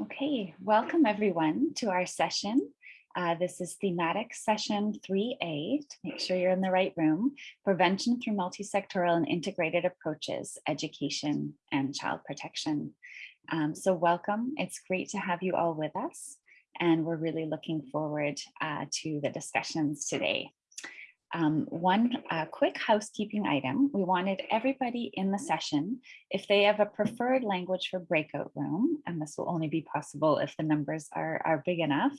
Okay, welcome everyone to our session. Uh, this is thematic session 3A to make sure you're in the right room, prevention through multi-sectoral and integrated approaches, education and child protection. Um, so welcome, it's great to have you all with us and we're really looking forward uh, to the discussions today. Um, one uh, quick housekeeping item. We wanted everybody in the session, if they have a preferred language for breakout room, and this will only be possible if the numbers are, are big enough,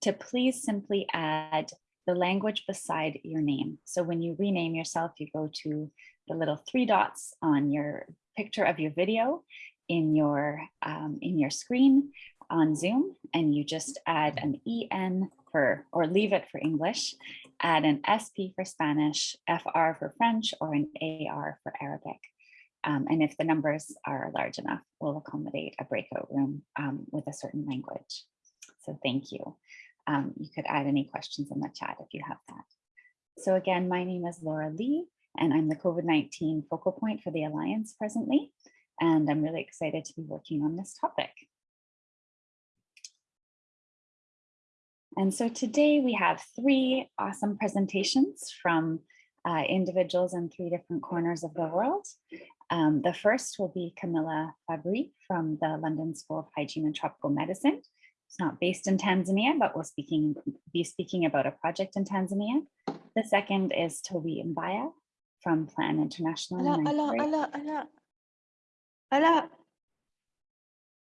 to please simply add the language beside your name. So when you rename yourself, you go to the little three dots on your picture of your video in your, um, in your screen on Zoom, and you just add an EN for, or leave it for English, add an SP for Spanish, FR for French, or an AR for Arabic. Um, and if the numbers are large enough, we'll accommodate a breakout room um, with a certain language. So thank you. Um, you could add any questions in the chat if you have that. So again, my name is Laura Lee, and I'm the COVID-19 focal point for the Alliance presently. And I'm really excited to be working on this topic. And so today we have three awesome presentations from uh, individuals in three different corners of the world. Um, the first will be Camilla Fabbri from the London School of Hygiene and Tropical Medicine. It's not based in Tanzania, but we'll speaking, be speaking about a project in Tanzania. The second is Toby Mbaya from Plan International. Allah, Allah, Allah, Allah, Allah.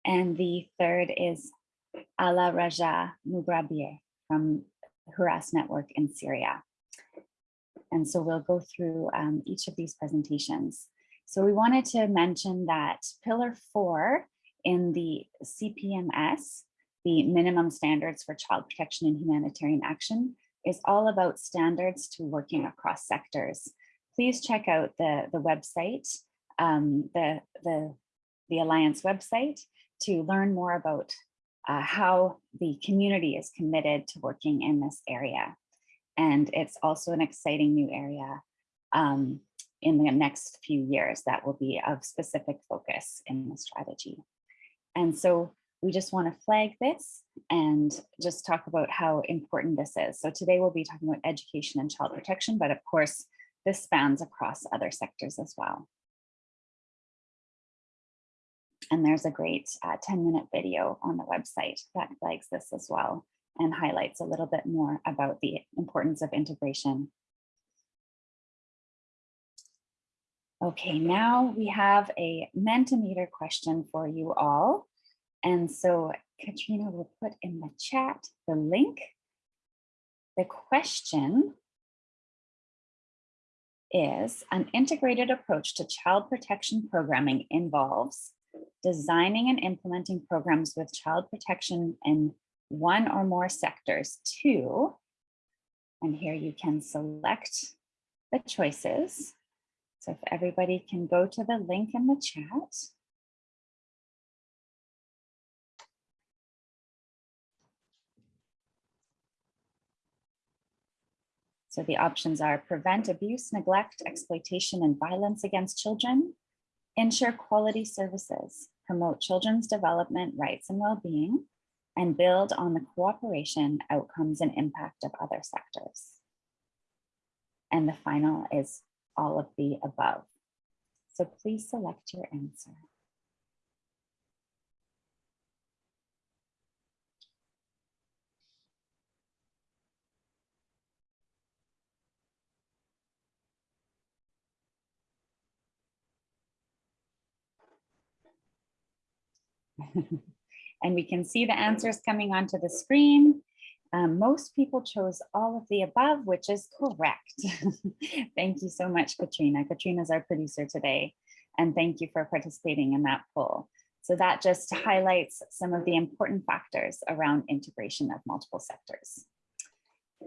And the third is Ala Raja Mugrabir from Hurras Network in Syria. And so we'll go through um, each of these presentations. So we wanted to mention that pillar four in the CPMS, the minimum standards for child protection and humanitarian action, is all about standards to working across sectors. Please check out the, the website, um, the, the, the Alliance website to learn more about uh, how the community is committed to working in this area. And it's also an exciting new area um, in the next few years that will be of specific focus in the strategy. And so we just want to flag this and just talk about how important this is. So today we'll be talking about education and child protection, but of course, this spans across other sectors as well. And there's a great uh, 10 minute video on the website that flags this as well and highlights a little bit more about the importance of integration. Okay, now we have a Mentimeter question for you all. And so Katrina will put in the chat the link. The question is an integrated approach to child protection programming involves designing and implementing programs with child protection in one or more sectors. Two, and here you can select the choices. So if everybody can go to the link in the chat. So the options are prevent abuse, neglect, exploitation, and violence against children, ensure quality services, promote children's development rights and well-being, and build on the cooperation, outcomes, and impact of other sectors. And the final is all of the above. So please select your answer. and we can see the answers coming onto the screen. Um, most people chose all of the above, which is correct. thank you so much, Katrina. Katrina's our producer today, and thank you for participating in that poll. So that just highlights some of the important factors around integration of multiple sectors.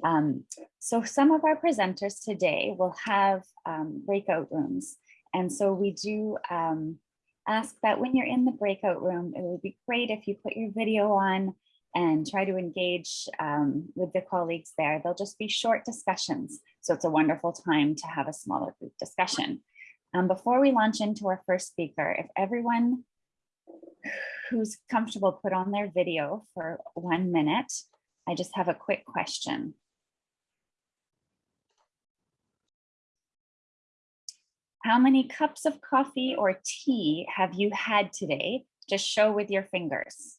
Um, so some of our presenters today will have um, breakout rooms. And so we do um, ask that when you're in the breakout room, it would be great if you put your video on and try to engage um, with the colleagues there. They'll just be short discussions. So it's a wonderful time to have a smaller group discussion. Um, before we launch into our first speaker, if everyone who's comfortable put on their video for one minute. I just have a quick question. How many cups of coffee or tea have you had today? Just show with your fingers.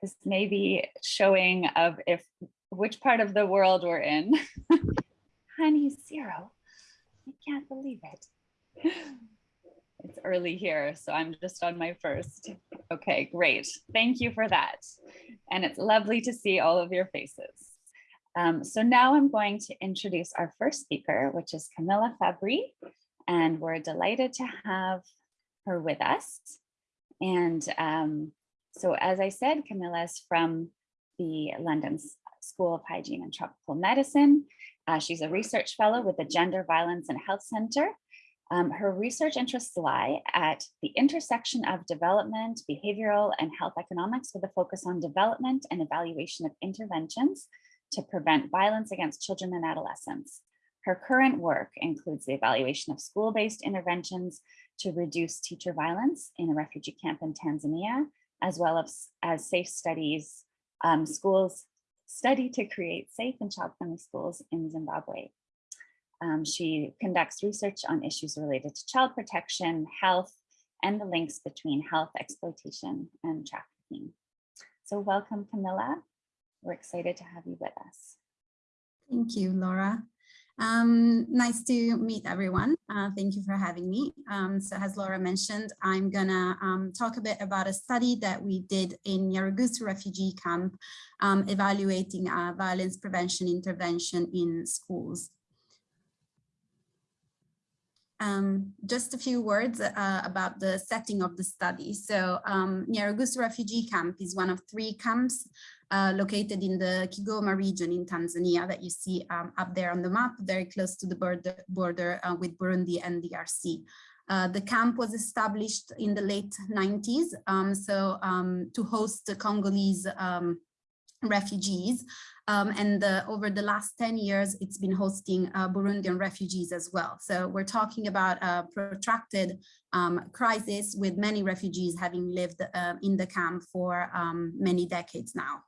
This may be showing of if which part of the world we're in. Honey, zero. I can't believe it. It's early here, so I'm just on my first. Okay, great. Thank you for that. And it's lovely to see all of your faces. Um, so now I'm going to introduce our first speaker, which is Camilla Fabbri, and we're delighted to have her with us. And um, so as I said, Camilla is from the London School of Hygiene and Tropical Medicine. Uh, she's a research fellow with the Gender Violence and Health Center. Um, her research interests lie at the intersection of development, behavioral, and health economics with a focus on development and evaluation of interventions to prevent violence against children and adolescents. Her current work includes the evaluation of school-based interventions to reduce teacher violence in a refugee camp in Tanzania, as well as, as safe studies, um, schools study to create safe and child-friendly schools in Zimbabwe. Um, she conducts research on issues related to child protection, health, and the links between health exploitation and trafficking. So welcome, Camilla. We're excited to have you with us. Thank you, Laura. Um, nice to meet everyone. Uh, thank you for having me. Um, so as Laura mentioned, I'm gonna um, talk a bit about a study that we did in Nyarugusu refugee camp, um, evaluating uh, violence prevention intervention in schools. Um, just a few words uh, about the setting of the study. So um, Nyarugusu refugee camp is one of three camps uh, located in the Kigoma region in Tanzania that you see um, up there on the map, very close to the border, border uh, with Burundi and DRC. Uh, the camp was established in the late 90s, um, so um, to host the Congolese um, refugees. Um, and the, over the last 10 years, it's been hosting uh, Burundian refugees as well. So we're talking about a protracted um, crisis with many refugees having lived uh, in the camp for um, many decades now.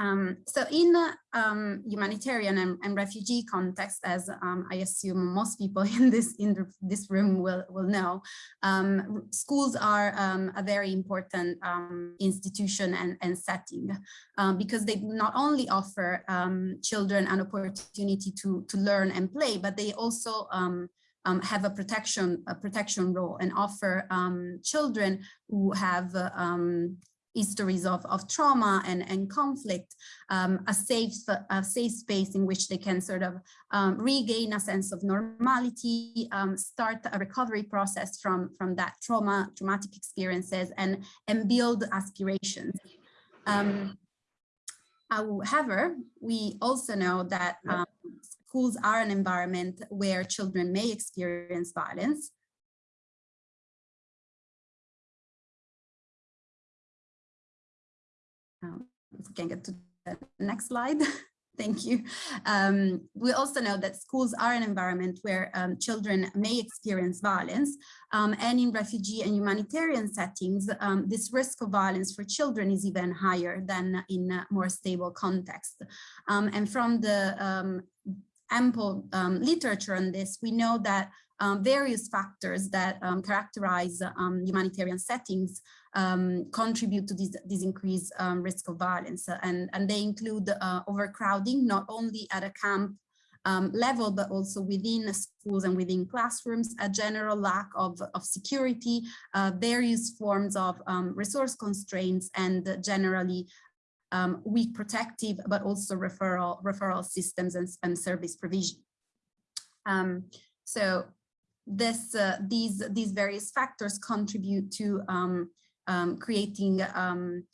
Um, so in um, humanitarian and, and, refugee context, as um, I assume most people in this in the, this room will, will know, um, schools are um, a very important um, institution and, and setting because they not only offer children an opportunity to, to learn and play, but they also um, have a protection a protection role and offer um, children who have uh, um, histories of, of trauma and, and conflict, um, a safe a safe space in which they can sort of um, regain a sense of normality, um, start a recovery process from, from that trauma, traumatic experiences and, and build aspirations. Um, however, we also know that um, schools are an environment where children may experience violence Um, if we can get to the next slide. Thank you. Um, we also know that schools are an environment where um, children may experience violence um, and in refugee and humanitarian settings, um, this risk of violence for children is even higher than in a more stable context. Um, and from the um, ample literature on this, we know that various factors that characterize humanitarian settings um, contribute to this, this increased um, risk of violence. And, and they include uh, overcrowding, not only at a camp um, level, but also within schools and within classrooms, a general lack of, of security, uh, various forms of um, resource constraints, and generally um, weak protective, but also referral, referral systems and, and service provision. Um, so this, uh, these, these various factors contribute to um, um, creating um,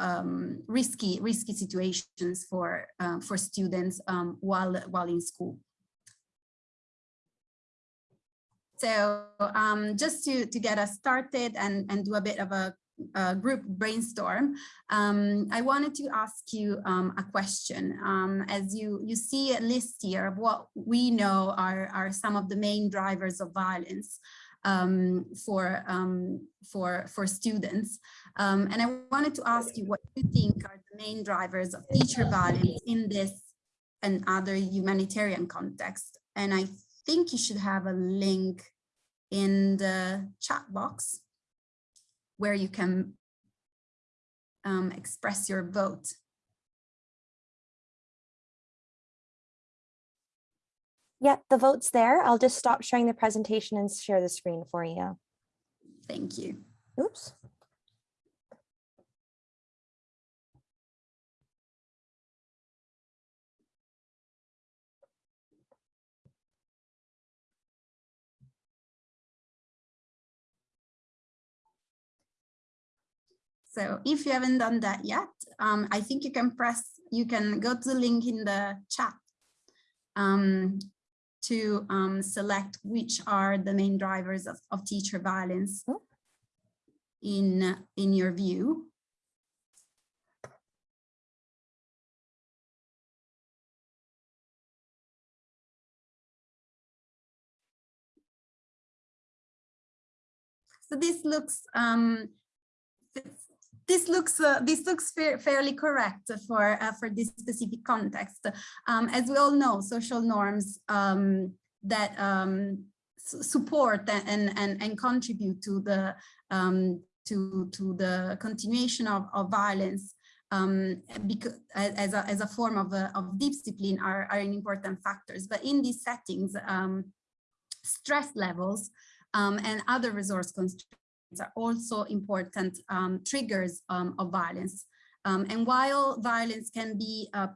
um, risky risky situations for uh, for students um, while while in school. So um, just to to get us started and and do a bit of a uh, group brainstorm, um, I wanted to ask you um, a question. Um, as you, you see a list here of what we know are, are some of the main drivers of violence um, for, um, for, for students. Um, and I wanted to ask you what you think are the main drivers of teacher violence in this and other humanitarian context. And I think you should have a link in the chat box where you can um, express your vote. Yeah, the vote's there. I'll just stop sharing the presentation and share the screen for you. Thank you. Oops. So if you haven't done that yet, um, I think you can press, you can go to the link in the chat um, to um, select which are the main drivers of, of teacher violence in, in your view. So this looks um, this looks uh, this looks fa fairly correct for uh, for this specific context. Um, as we all know, social norms um, that um, support and and and contribute to the um, to to the continuation of, of violence um, because as a, as a form of, uh, of discipline are, are important factors. But in these settings, um, stress levels um, and other resource constraints are also important um, triggers um, of violence. Um, and while violence can be uh,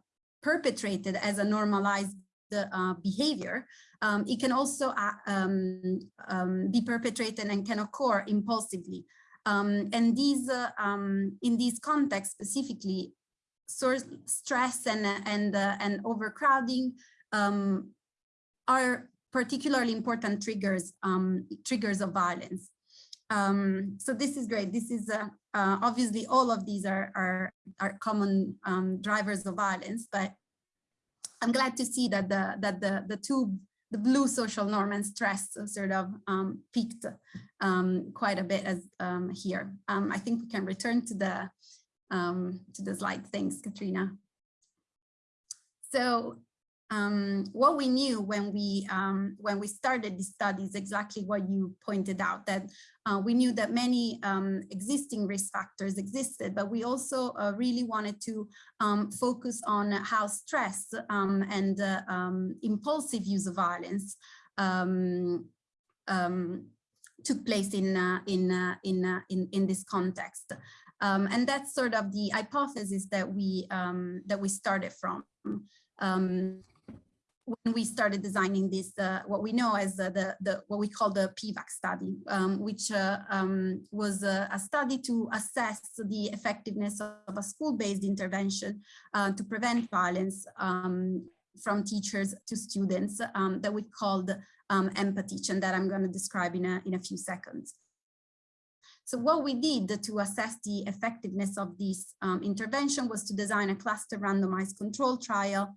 perpetrated as a normalized uh, behavior, um, it can also uh, um, um, be perpetrated and can occur impulsively. and these, uh, in these contexts specifically, source stress and and uh, and overcrowding are particularly important triggers triggers of violence. Um, so this is great. This is uh, uh, obviously all of these are are, are common um, drivers of violence, but I'm glad to see that the that the the two the blue social norm and stress sort of um, peaked um, quite a bit as um, here. Um, I think we can return to the to the slide. Thanks, Katrina. So um, what we knew when we um, when we started the study is exactly what you pointed out that uh, we knew that many um, existing risk factors existed, but we also uh, really wanted to um, focus on how stress um, and uh, um, impulsive use of violence took place in uh, in uh, in, uh, in in this context. And that's sort of the hypothesis that we that we started from. When we started designing this, uh, what we know as uh, the, the what we call the PVAC study, um, which uh, um, was a, a, study to assess the effectiveness of a school-based intervention uh, to prevent violence um, from teachers to students um, that we called um, EmpaTeach, and that I'm going to describe in a, in a few seconds. So what we did to assess the effectiveness of this um, intervention was to design a cluster randomized control trial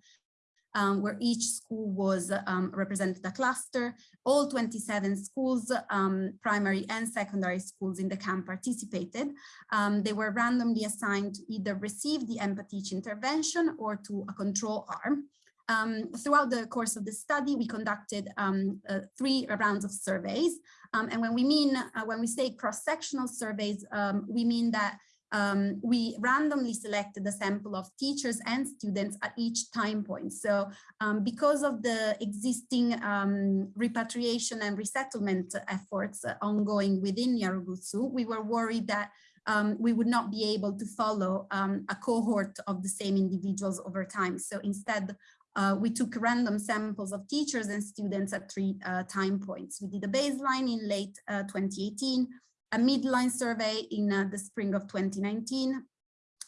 um, where each school was um, represented a cluster. All 27 schools, um, primary and secondary schools in the camp participated. Um, they were randomly assigned to either receive the EmpaTeach intervention or to a control arm. Um, throughout the course of the study, we conducted um, uh, three rounds of surveys. Um, and when we mean, uh, when we say cross-sectional surveys, um, we mean that um, we randomly selected a sample of teachers and students at each time point. So um, because of the existing um, repatriation and resettlement efforts ongoing within Nyarugusu, we were worried that um, we would not be able to follow um, a cohort of the same individuals over time. So instead, uh, we took random samples of teachers and students at three uh, time points. We did a baseline in late uh, 2018, a midline survey in uh, the spring of 2019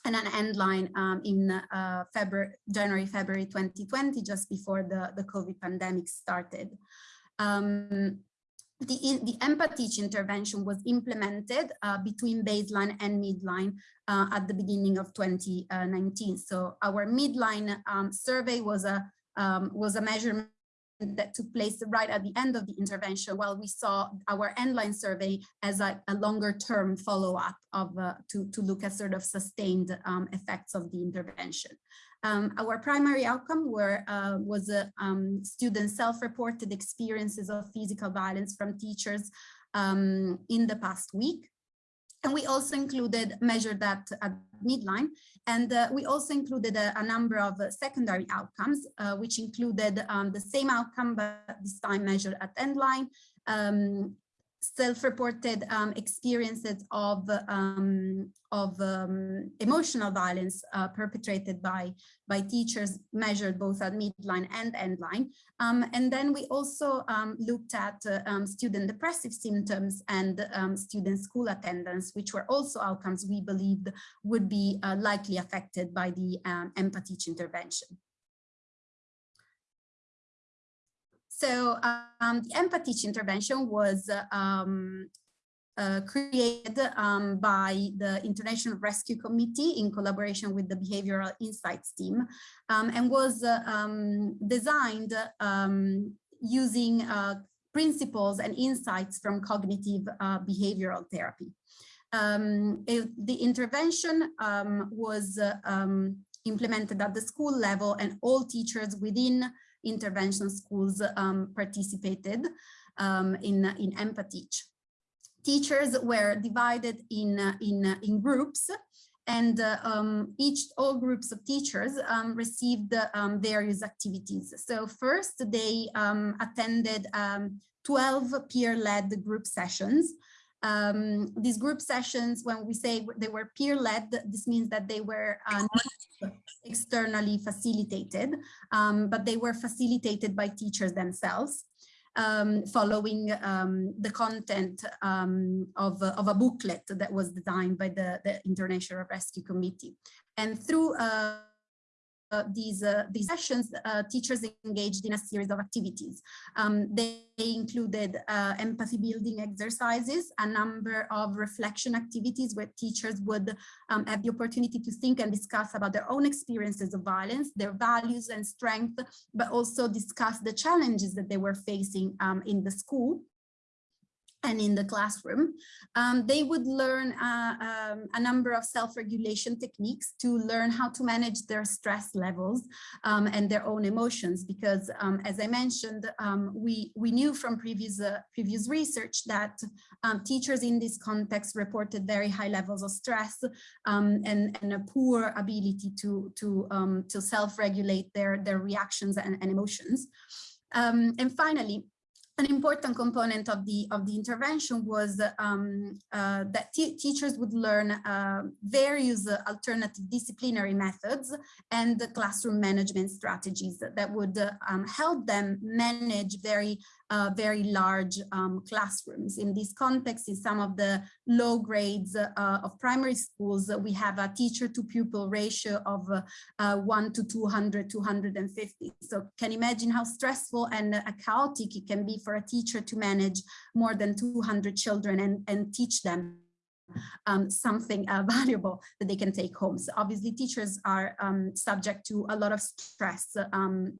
and an endline um, in uh, February, January, February 2020, just before the, the COVID pandemic started. Um, the, the EmpaTeach intervention was implemented uh, between baseline and midline uh, at the beginning of 2019. So our midline um, survey was a um, was a measurement that took place right at the end of the intervention, while we saw our endline survey as a, a longer term follow-up of uh, to, to look at sort of sustained um, effects of the intervention. Um, our primary outcome were, uh, was uh, um, self-reported experiences of physical violence from teachers um, in the past week. And we also included, measured that at midline, and uh, we also included a, a number of uh, secondary outcomes, uh, which included um, the same outcome, but this time measured at endline, um, self-reported um, experiences of um, of um, emotional violence uh, perpetrated by by teachers measured both at midline and endline. Um, and then we also um, looked at uh, um, student depressive symptoms and student school attendance which were also outcomes we believed would be uh, likely affected by the EmpaTeach intervention So um, the EmpaTeach intervention was um, uh, created um, by the International Rescue Committee in collaboration with the Behavioral Insights team um, and was uh, um, designed um, using uh, principles and insights from cognitive uh, behavioral therapy. It, the intervention was uh, implemented at the school level and all teachers within intervention schools um, participated um, in, in EmpaTeach. Teachers were divided in, in, in groups and uh, um, each all groups of teachers um, received um, various activities. So first they um, attended um, 12 peer-led group sessions. Um, these group sessions, when we say they were peer-led, this means that they were uh, externally facilitated, um, but they were facilitated by teachers themselves. Um, following um, the content um, of, of, a booklet that was designed by the, the International Rescue Committee. And through uh, these uh, these sessions, uh, teachers engaged in a series of activities. Um, they, included uh, empathy building exercises, a number of reflection activities where teachers would um, have the opportunity to think and discuss about their own experiences of violence, their values and strength, but also discuss the challenges that they were facing um, in the school and in the classroom, um, they would learn uh, um, a number of self-regulation techniques to learn how to manage their stress levels um, and their own emotions. Because um, as I mentioned, um, we, we knew from previous, uh, previous research that um, teachers in this context reported very high levels of stress and, and a poor ability to, to, to self-regulate their, their reactions and, and emotions. and finally, an important component of the of the intervention was um, uh, that teachers would learn uh, various uh, alternative disciplinary methods and classroom management strategies that would uh, um, help them manage very uh, very large um, classrooms. In this context, in some of the low grades uh, of primary schools, we have a teacher to pupil ratio of uh, 1 to 200, 250. So can imagine how stressful and uh, chaotic it can be for a teacher to manage more than 200 children and, and teach them um, something uh, valuable that they can take home. So obviously teachers are um, subject to a lot of stress um,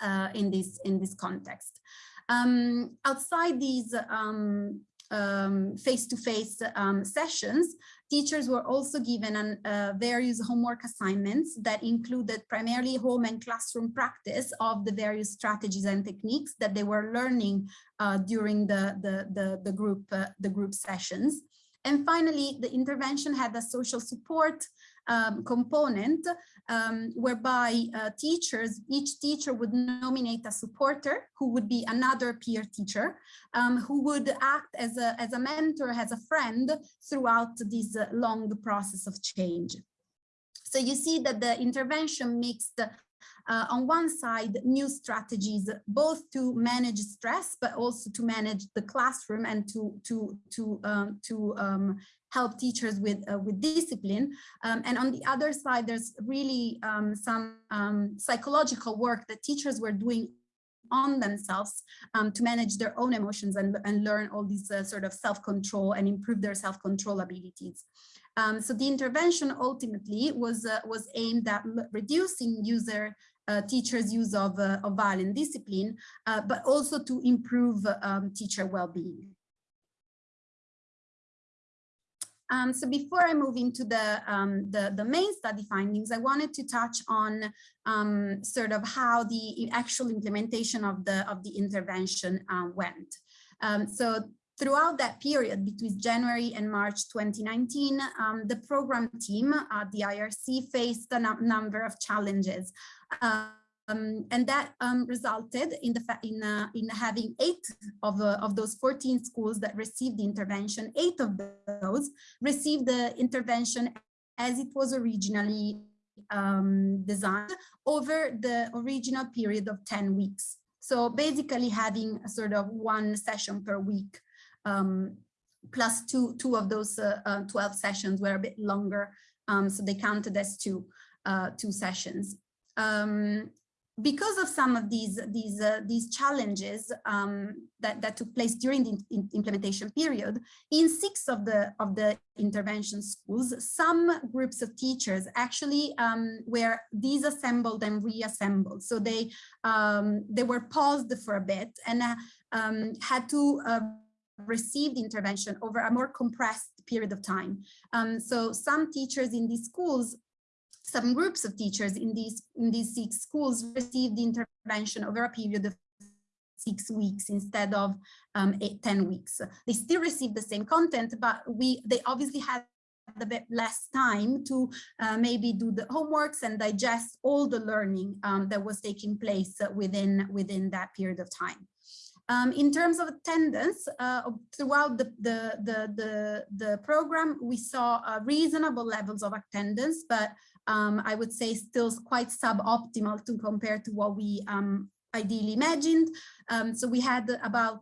uh, in this in this context. Um, outside these um, um, face-to-face um, -face, um, sessions, teachers were also given an, uh, various homework assignments that included primarily home and classroom practice of the various strategies and techniques that they were learning uh, during the, the, the, the, group, uh, the group sessions. And finally, the intervention had a social support um, component um, whereby uh, teachers, each teacher would nominate a supporter who would be another peer teacher um, who would act as a, as a mentor, as a friend throughout this uh, long process of change. So you see that the intervention mixed uh, on one side, new strategies, both to manage stress, but also to manage the classroom and to, to, to, um, to um, help teachers with, uh, with discipline. Um, and on the other side, there's really um, some um, psychological work that teachers were doing on themselves um, to manage their own emotions and, and learn all these uh, sort of self-control and improve their self-control abilities. Um, so the intervention ultimately was uh, was aimed at reducing user teachers' use of, uh, of violent discipline, uh, but also to improve um, teacher well-being. Um, so before I move into the, um, the, the, main study findings, I wanted to touch on um, sort of how the actual implementation of the, of the intervention uh, went. Um, so throughout that period between January and March 2019, um, the program team at the IRC faced a number of challenges. Um, and that um, resulted in the in uh, in having eight of uh, of those 14 schools that received the intervention. Eight of those received the intervention as it was originally um, designed over the original period of 10 weeks. So basically having a sort of one session per week, um, plus two two of those uh, uh 12 sessions were a bit longer, um, so they counted as two uh, two sessions. Um, because of some of these these uh, these challenges um, that that took place during the implementation period, in six of the of the intervention schools, some groups of teachers actually um, were disassembled and reassembled. So they um, they were paused for a bit and uh, had to. Receive the intervention over a more compressed period of time. Um, so some teachers in these schools some groups of teachers in these in these six schools received intervention over a period of six weeks instead of um, eight, 10 weeks. They still received the same content, but we they obviously had a bit less time to uh, maybe do the homeworks and digest all the learning um, that was taking place within within that period of time. Um, in terms of attendance, uh, throughout the, the, the, the, the program, we saw uh, reasonable levels of attendance, but um, I would say still quite suboptimal to compare to what we um, ideally imagined. Um, so we had about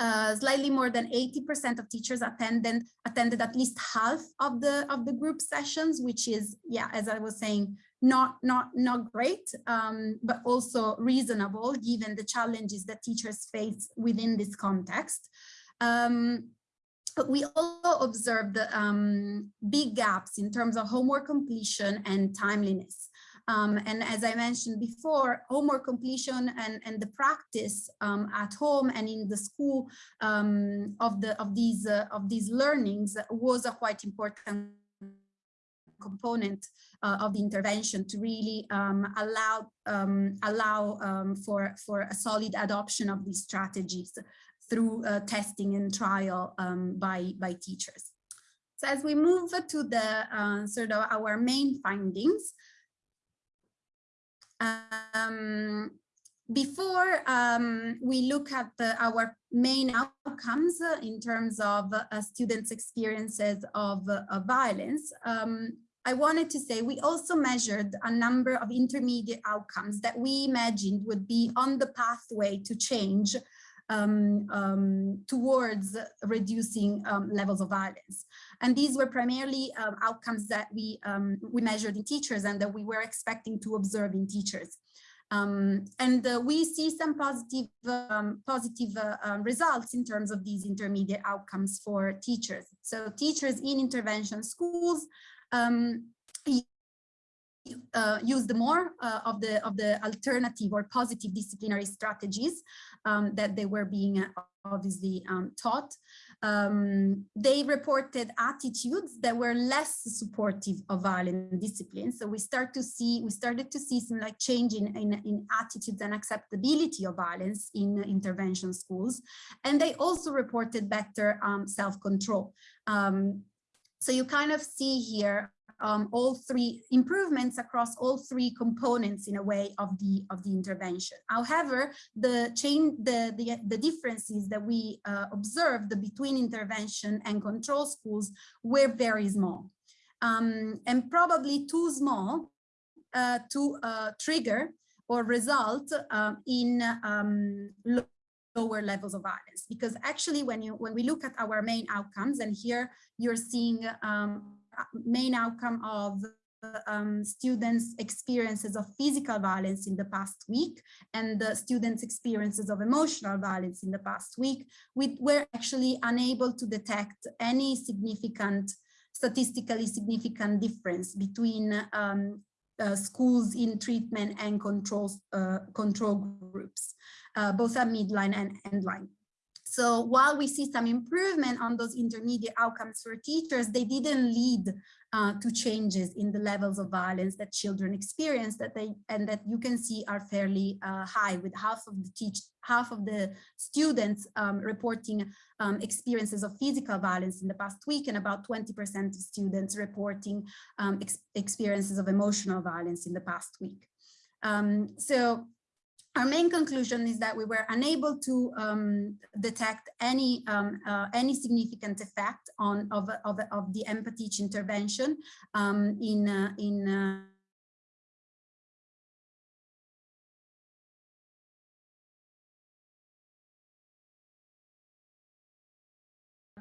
uh, slightly more than 80% of teachers attended attended at least half of the of the group sessions, which is, yeah, as I was saying, not not not great, um, but also reasonable given the challenges that teachers face within this context. Um, but we also observed um, big gaps in terms of homework completion and timeliness. Um, and as I mentioned before, homework completion and, and the practice um, at home and in the school um, of the of these uh, of these learnings was a quite important component uh, of the intervention to really um, allow um, allow um, for for a solid adoption of these strategies through uh, testing and trial um, by, by teachers. So as we move to the uh, sort of our main findings, um, before um, we look at the, our main outcomes uh, in terms of uh, students' experiences of, uh, of violence, um, I wanted to say we also measured a number of intermediate outcomes that we imagined would be on the pathway to change um, um, towards reducing um, levels of violence. And these were primarily um, outcomes that we, um, we measured in teachers and that we were expecting to observe in teachers. Um, and uh, we see some positive positive uh, results in terms of these intermediate outcomes for teachers. So teachers in intervention schools uh, used more uh, of the of the alternative or positive disciplinary strategies um, that they were being uh, obviously um, taught. Um, they reported attitudes that were less supportive of violent discipline. So we start to see we started to see some like change in, in, in attitudes and acceptability of violence in intervention schools. And they also reported better um, self-control. Um, so you kind of see here um, all three improvements across all three components in a way of the of the intervention. However, the chain the the, the differences that we uh, observed between intervention and control schools were very small um, and probably too small uh, to uh, trigger or result uh, in um, lower levels of violence. Because actually when you when we look at our main outcomes and here you're seeing um, main outcome of um, students' experiences of physical violence in the past week and the students' experiences of emotional violence in the past week, we were actually unable to detect any significant, statistically significant difference between um, uh, schools in treatment and control, uh, control groups, uh, both at midline and endline. So while we see some improvement on those intermediate outcomes for teachers, they didn't lead uh, to changes in the levels of violence that children experience that they and that you can see are fairly uh, high with half of the teach half of the students um, reporting um, experiences of physical violence in the past week and about 20% of students reporting um, ex experiences of emotional violence in the past week. Um, so our main conclusion is that we were unable to um, detect any um, uh, any significant effect on of, of, of the EmpaTeach intervention um, in uh, in uh,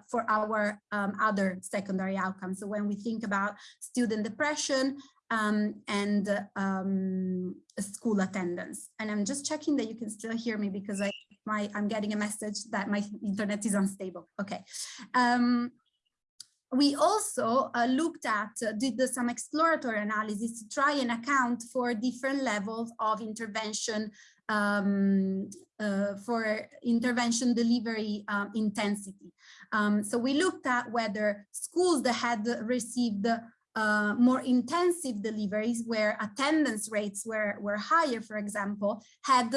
for our um, other secondary outcomes. So when we think about student depression um, and um, school attendance, and I'm just checking that you can still hear me because I my I'm getting a message that my internet is unstable. Okay. Um, we also uh, looked at, uh, did the, some exploratory analysis to try and account for different levels of intervention um, uh, for intervention delivery um, intensity. Um, so we looked at whether schools that had received uh, more intensive deliveries where attendance rates were, were higher, for example, had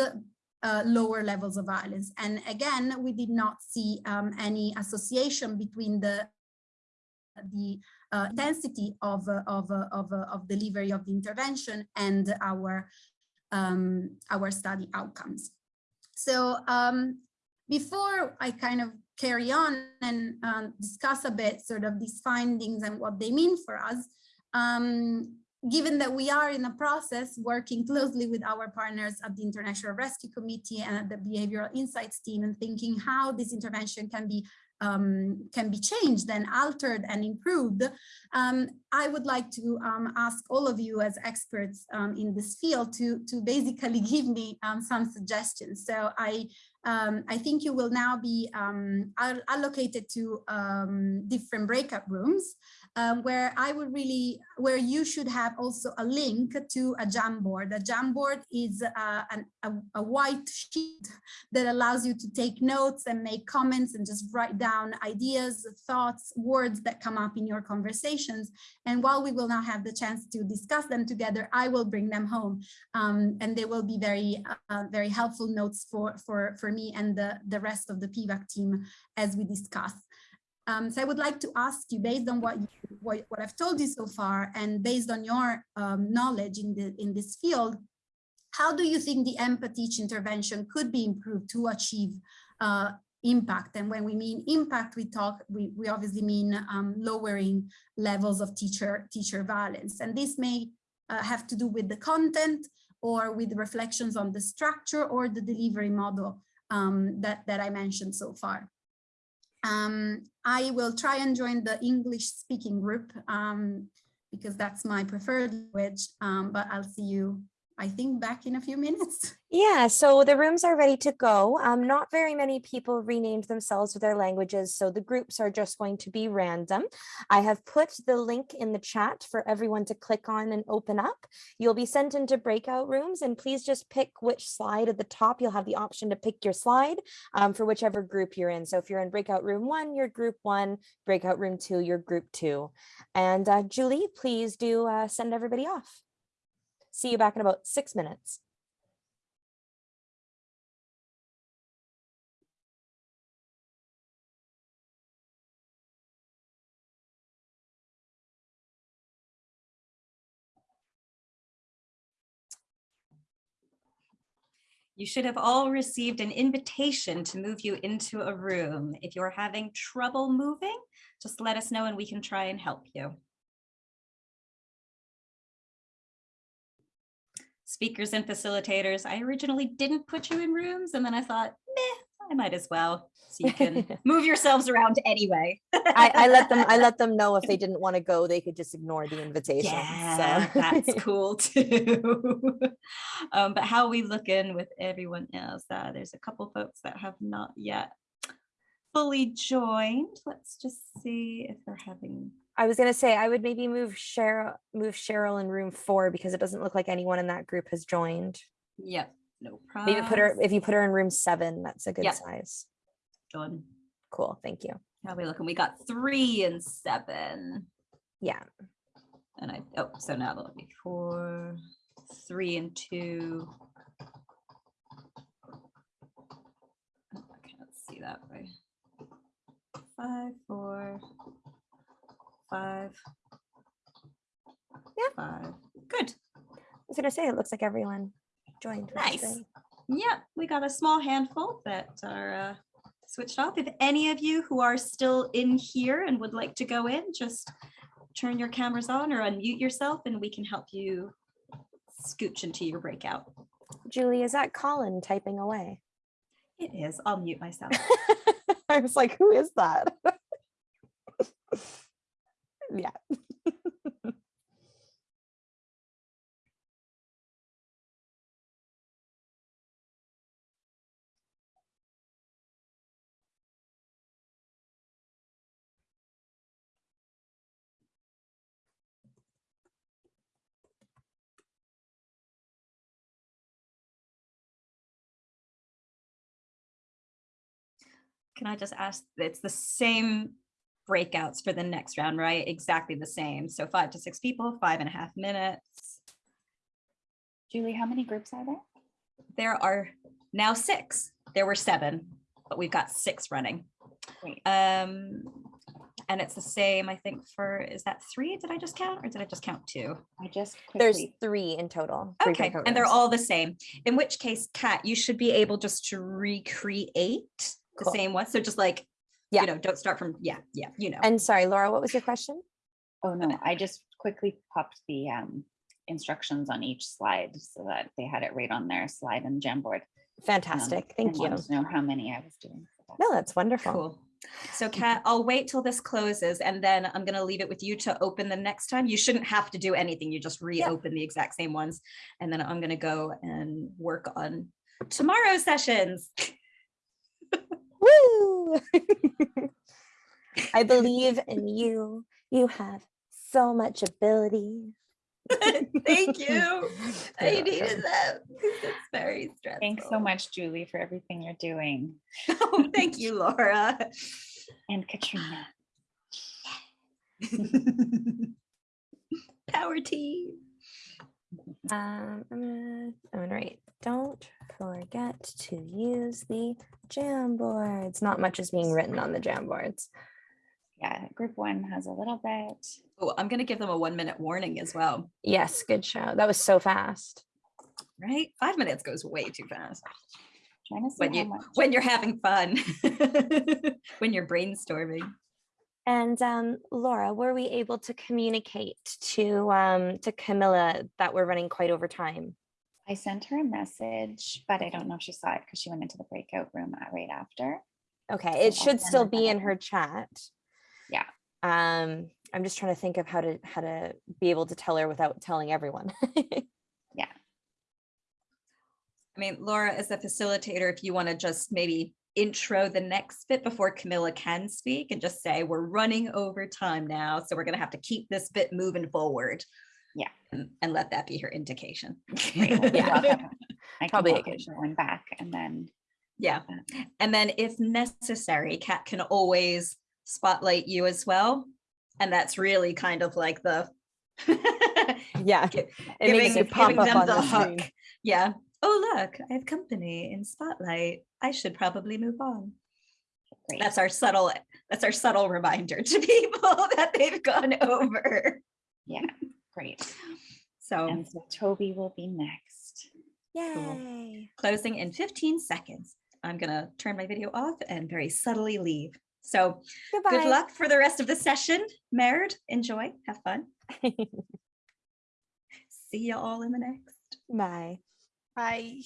uh, lower levels of violence. And again, we did not see um, any association between the the uh, intensity of, uh, of, uh, of, uh, of delivery of the intervention and our, um, our study outcomes. So um, before I kind of carry on and um, discuss a bit sort of these findings and what they mean for us, um, given that we are in a process working closely with our partners at the International Rescue Committee and at the Behavioral Insights team and thinking how this intervention can be um, can be changed and altered and improved, um, I would like to um, ask all of you as experts um, in this field to, to basically give me um, some suggestions. So I, um, I think you will now be allocated to different breakout rooms um, where I would really, where you should have also a link to a Jamboard. A Jamboard is uh, an, a, a, white sheet that allows you to take notes and make comments and just write down ideas, thoughts, words that come up in your conversations. And while we will now have the chance to discuss them together, I will bring them home um, and they will be very, uh, very helpful notes for, for, for me and the, the rest of the PVAC team as we discuss. Um, so I would like to ask you, based on what, you, what, what I've told you so far, and based on your um, knowledge in, the, in this field, how do you think the EmpaTeach intervention could be improved to achieve uh, impact? And when we mean impact, we talk, we, we obviously mean um, lowering levels of teacher, teacher violence. And this may uh, have to do with the content or with reflections on the structure or the delivery model um, that, that I mentioned so far. Um, I will try and join the English speaking group um, because that's my preferred language, um, but I'll see you I think back in a few minutes. Yeah, so the rooms are ready to go. Um, not very many people renamed themselves with their languages, so the groups are just going to be random. I have put the link in the chat for everyone to click on and open up. You'll be sent into breakout rooms and please just pick which slide at the top. You'll have the option to pick your slide um, for whichever group you're in. So if you're in breakout room one, you're group one, breakout room two, you're group two. And uh, Julie, please do uh, send everybody off. See you back in about six minutes. You should have all received an invitation to move you into a room. If you're having trouble moving, just let us know and we can try and help you. Speakers and facilitators. I originally didn't put you in rooms and then I thought, meh, I might as well. So you can move yourselves around anyway. I, I let them I let them know if they didn't want to go, they could just ignore the invitation. Yeah, so. that's cool too. um, but how we look in with everyone else? Uh, there's a couple folks that have not yet fully joined. Let's just see if they're having. I was gonna say I would maybe move Cheryl move Cheryl in room four because it doesn't look like anyone in that group has joined. Yep, no problem. Maybe put her if you put her in room seven, that's a good Yep. size. Done. Cool, thank you. How we looking? We got three and seven. Yeah, And I, oh, so now that'll be four, three and two. Oh, I can't see that way. Five, four, five. Yeah. Five, good. I was gonna say it looks like everyone joined. Nice. Yeah, we got a small handful that are uh, switched off. If any of you who are still in here and would like to go in, just turn your cameras on or unmute yourself and we can help you scooch into your breakout. Julie, is that Colin typing away? It is. I'll mute myself. I was like, who is that? yeah. Can I just ask, it's the same breakouts for the next round, right? Exactly the same. So five to six people, five and a half minutes. Julie, how many groups are there? There are now six. There were seven, but we've got six running. Great. Um, and it's the same, I think, for, is that three? Did I just count or did I just count two? I just There's three in total. three Okay, and they're all the same. In which case, Kat, you should be able just to recreate the Cool. same one. So just like, Yeah. you know, don't start from, yeah, yeah, you know. And sorry, Laura, what was your question? oh no, I just quickly popped the um, instructions on each slide so that they had it right on their slide and Jamboard. um, Fantastic, and thank you. wanted to Know how many I was doing. so No, that's- that's wonderful. Cool. So Kat, I'll wait till this closes and then I'm gonna leave it with you to open the next time. You shouldn't have to do anything. You just reopen the exact same ones. And then I'm gonna go and work on tomorrow's sessions. Woo! I believe in you. You have so much ability. Thank you. I You're needed that. It's very stressful. Thanks so much, Julie, for everything you're doing. Oh, Thank you, Laura. And Katrina. Power team. Um, I'm gonna, I'm gonna write, don't forget to use the Jamboards. Not much is being written on the Jamboards. Yeah, group one has a little bit. Oh, I'm gonna give them a one minute warning as well, Yes, good show. That was so fast. right? Five minutes goes way too fast Trying to see when you much. when you're having fun, when you're brainstorming. And um, Laura, were we able to communicate to um, to Camilla that we're running quite over time? I sent her a message, but I don't know if she saw it because she went into the breakout room uh, right after. Okay, it So should still be in her chat. Yeah. Um, I'm just trying to think of how to how to be able to tell her without telling everyone. Yeah. I mean, Laura, as a facilitator, if you want to just maybe intro the next bit before Camilla can speak and just say, we're running over time now, so we're gonna have to keep this bit moving forward. Yeah. And, and let that be her indication. Great, Yeah. Have- Probably good everyone back and then, Yeah, and then if necessary, Kat can always spotlight you as well. And that's really kind of like the yeah, it makes giving, you pop giving up them on the the hook. screen. Yeah. Oh, look, I have company in spotlight. I should probably move on. great. That's our subtle, that's our subtle reminder to people that they've gone over. Yeah, great. So And so Toby will be next. Yay! closing in 15 seconds. I'm gonna turn my video off and very subtly leave. So Goodbye. good luck for the rest of the session. Merd, enjoy, have fun. See you all in the next. Bye. Bye.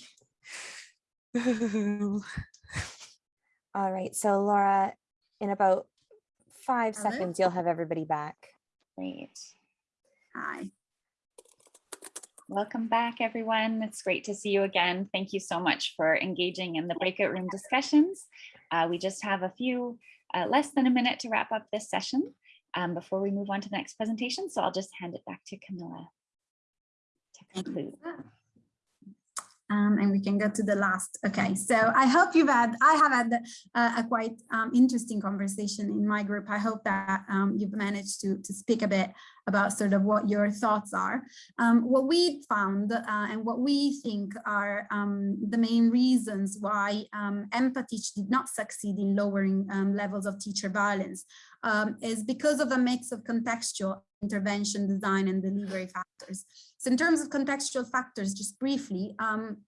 All right, so Laura, in about five Hello? seconds, you'll have everybody back. Great. Hi. Welcome back, everyone. It's great to see you again. Thank you so much for engaging in the breakout room discussions. Uh, we just have a few, uh, less than a minute to wrap up this session um, before we move on to the next presentation. So I'll just hand it back to Camilla to conclude. Um, and we can go to the last. Okay, so I hope you've had, I have had uh, a quite um, interesting conversation in my group. I hope that um, you've managed to, to speak a bit about sort of what your thoughts are. Um, what we found uh, and what we think are um, the main reasons why um, EmpaTeach did not succeed in lowering um, levels of teacher violence um, is because of a mix of contextual intervention, design and delivery factors. So in terms of contextual factors, just briefly, um,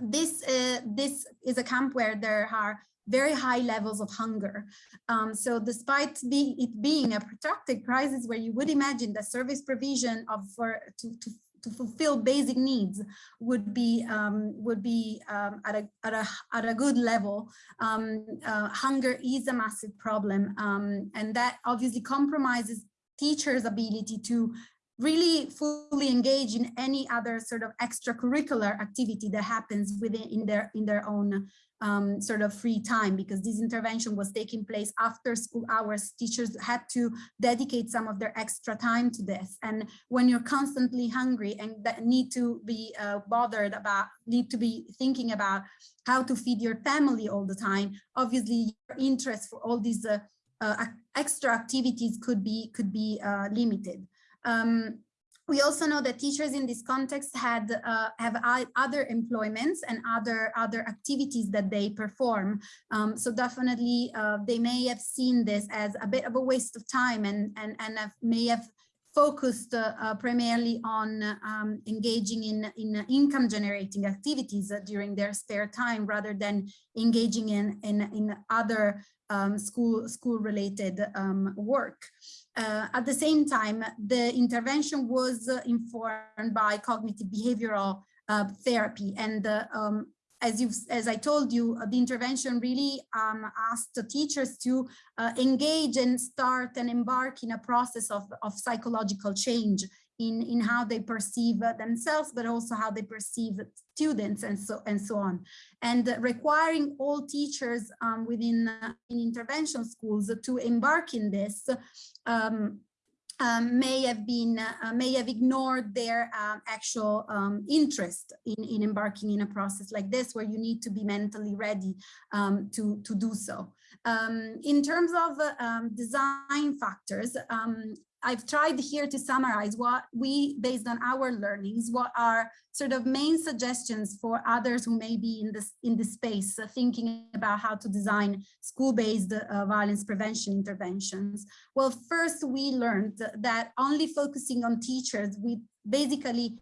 this, uh, this is a camp where there are very high levels of hunger. Um, so despite be, it being a protracted crisis where you would imagine that service provision of for to, to to fulfill basic needs would be um, would be um, at a at a at a good level. Um, uh, hunger is a massive problem, um, and that obviously compromises teachers' ability to really fully engage in any other sort of extracurricular activity that happens within in their in their own um, sort of free time because this intervention was taking place after school hours. Teachers had to dedicate some of their extra time to this. And when you're constantly hungry and need to be uh, bothered about, need to be thinking about how to feed your family all the time, obviously your interest for all these uh, uh, extra activities could be could be uh, limited. Um, we also know that teachers in this context had uh, have other employments and other other activities that they perform. Um, so definitely uh, they may have seen this as a bit of a waste of time and and and have, may have focused uh, uh, primarily on um, engaging in, in income generating activities uh, during their spare time rather than engaging in, in, in other um, school, school related um, work. Uh, at the same time, the intervention was uh, informed by cognitive behavioral uh, therapy. And um, as you as I told you, uh, the intervention really um, asked the teachers to uh, engage and start and embark in a process of, of psychological change in, in how they perceive uh, themselves, but also how they perceive students and so and so on. And requiring all teachers um, within uh, in intervention schools to embark in this um, um, may have been uh, may have ignored their uh, actual um, interest in, in embarking in a process like this where you need to be mentally ready um, to to do so um, in terms of uh, um, design factors I've tried here to summarize what we, based on our learnings, what are sort of main suggestions for others who may be in this in this space, uh, thinking about how to design school-based uh, violence prevention interventions. Well, first we learned that only focusing on teachers, we basically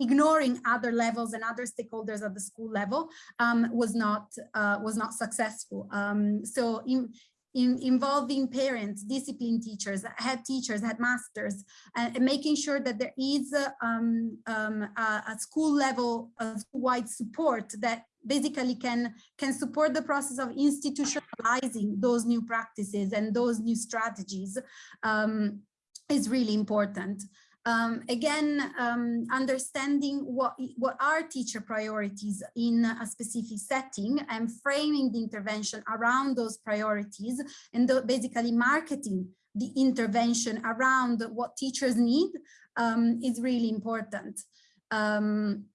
ignoring other levels and other stakeholders at the school level um, was not uh, was not successful. Um, so in, in involving parents, discipline teachers, head teachers, headmasters, and, and making sure that there is a, um, um, a, a school level, wide support that basically can can support the process of institutionalizing those new practices and those new strategies um, is really important. Um, again, um, understanding what, what are teacher priorities in a specific setting and framing the intervention around those priorities and basically marketing the intervention around what teachers need um, is really important. Um,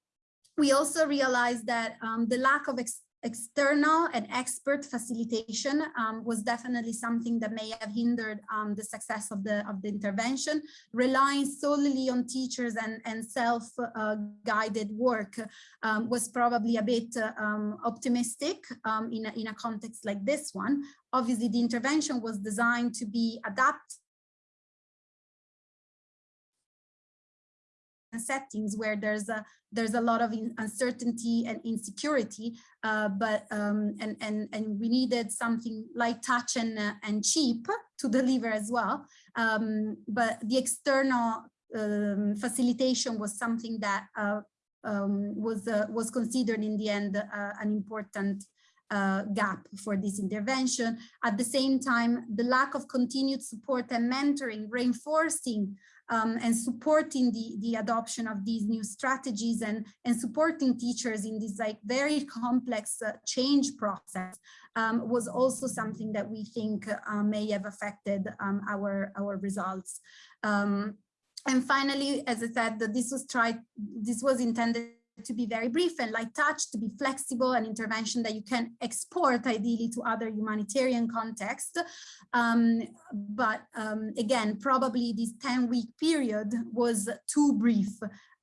we also realized that um, the lack of external and expert facilitation um, was definitely something that may have hindered um, the success of the of the intervention. Relying solely on teachers and, and self-guided uh, work um, was probably a bit uh, um, optimistic um, in, a, in a context like this one. Obviously, the intervention was designed to be adapted settings where there's a there's a lot of uncertainty and insecurity uh, but um, and and and we needed something light touch and uh, and cheap to deliver as well um, but the external um, facilitation was something that uh, um, was uh, was considered in the end uh, an important uh, gap for this intervention. At the same time, the lack of continued support and mentoring, reinforcing um, and supporting the, the adoption of these new strategies and, and supporting teachers in this like very complex uh, change process um, was also something that we think uh, may have affected um, our, our results. Um, and finally, as I said, that this was tried, this was intended to be very brief and light touch, to be flexible, an intervention that you can export ideally to other humanitarian contexts. Um, but um, again, probably this 10 week period was too brief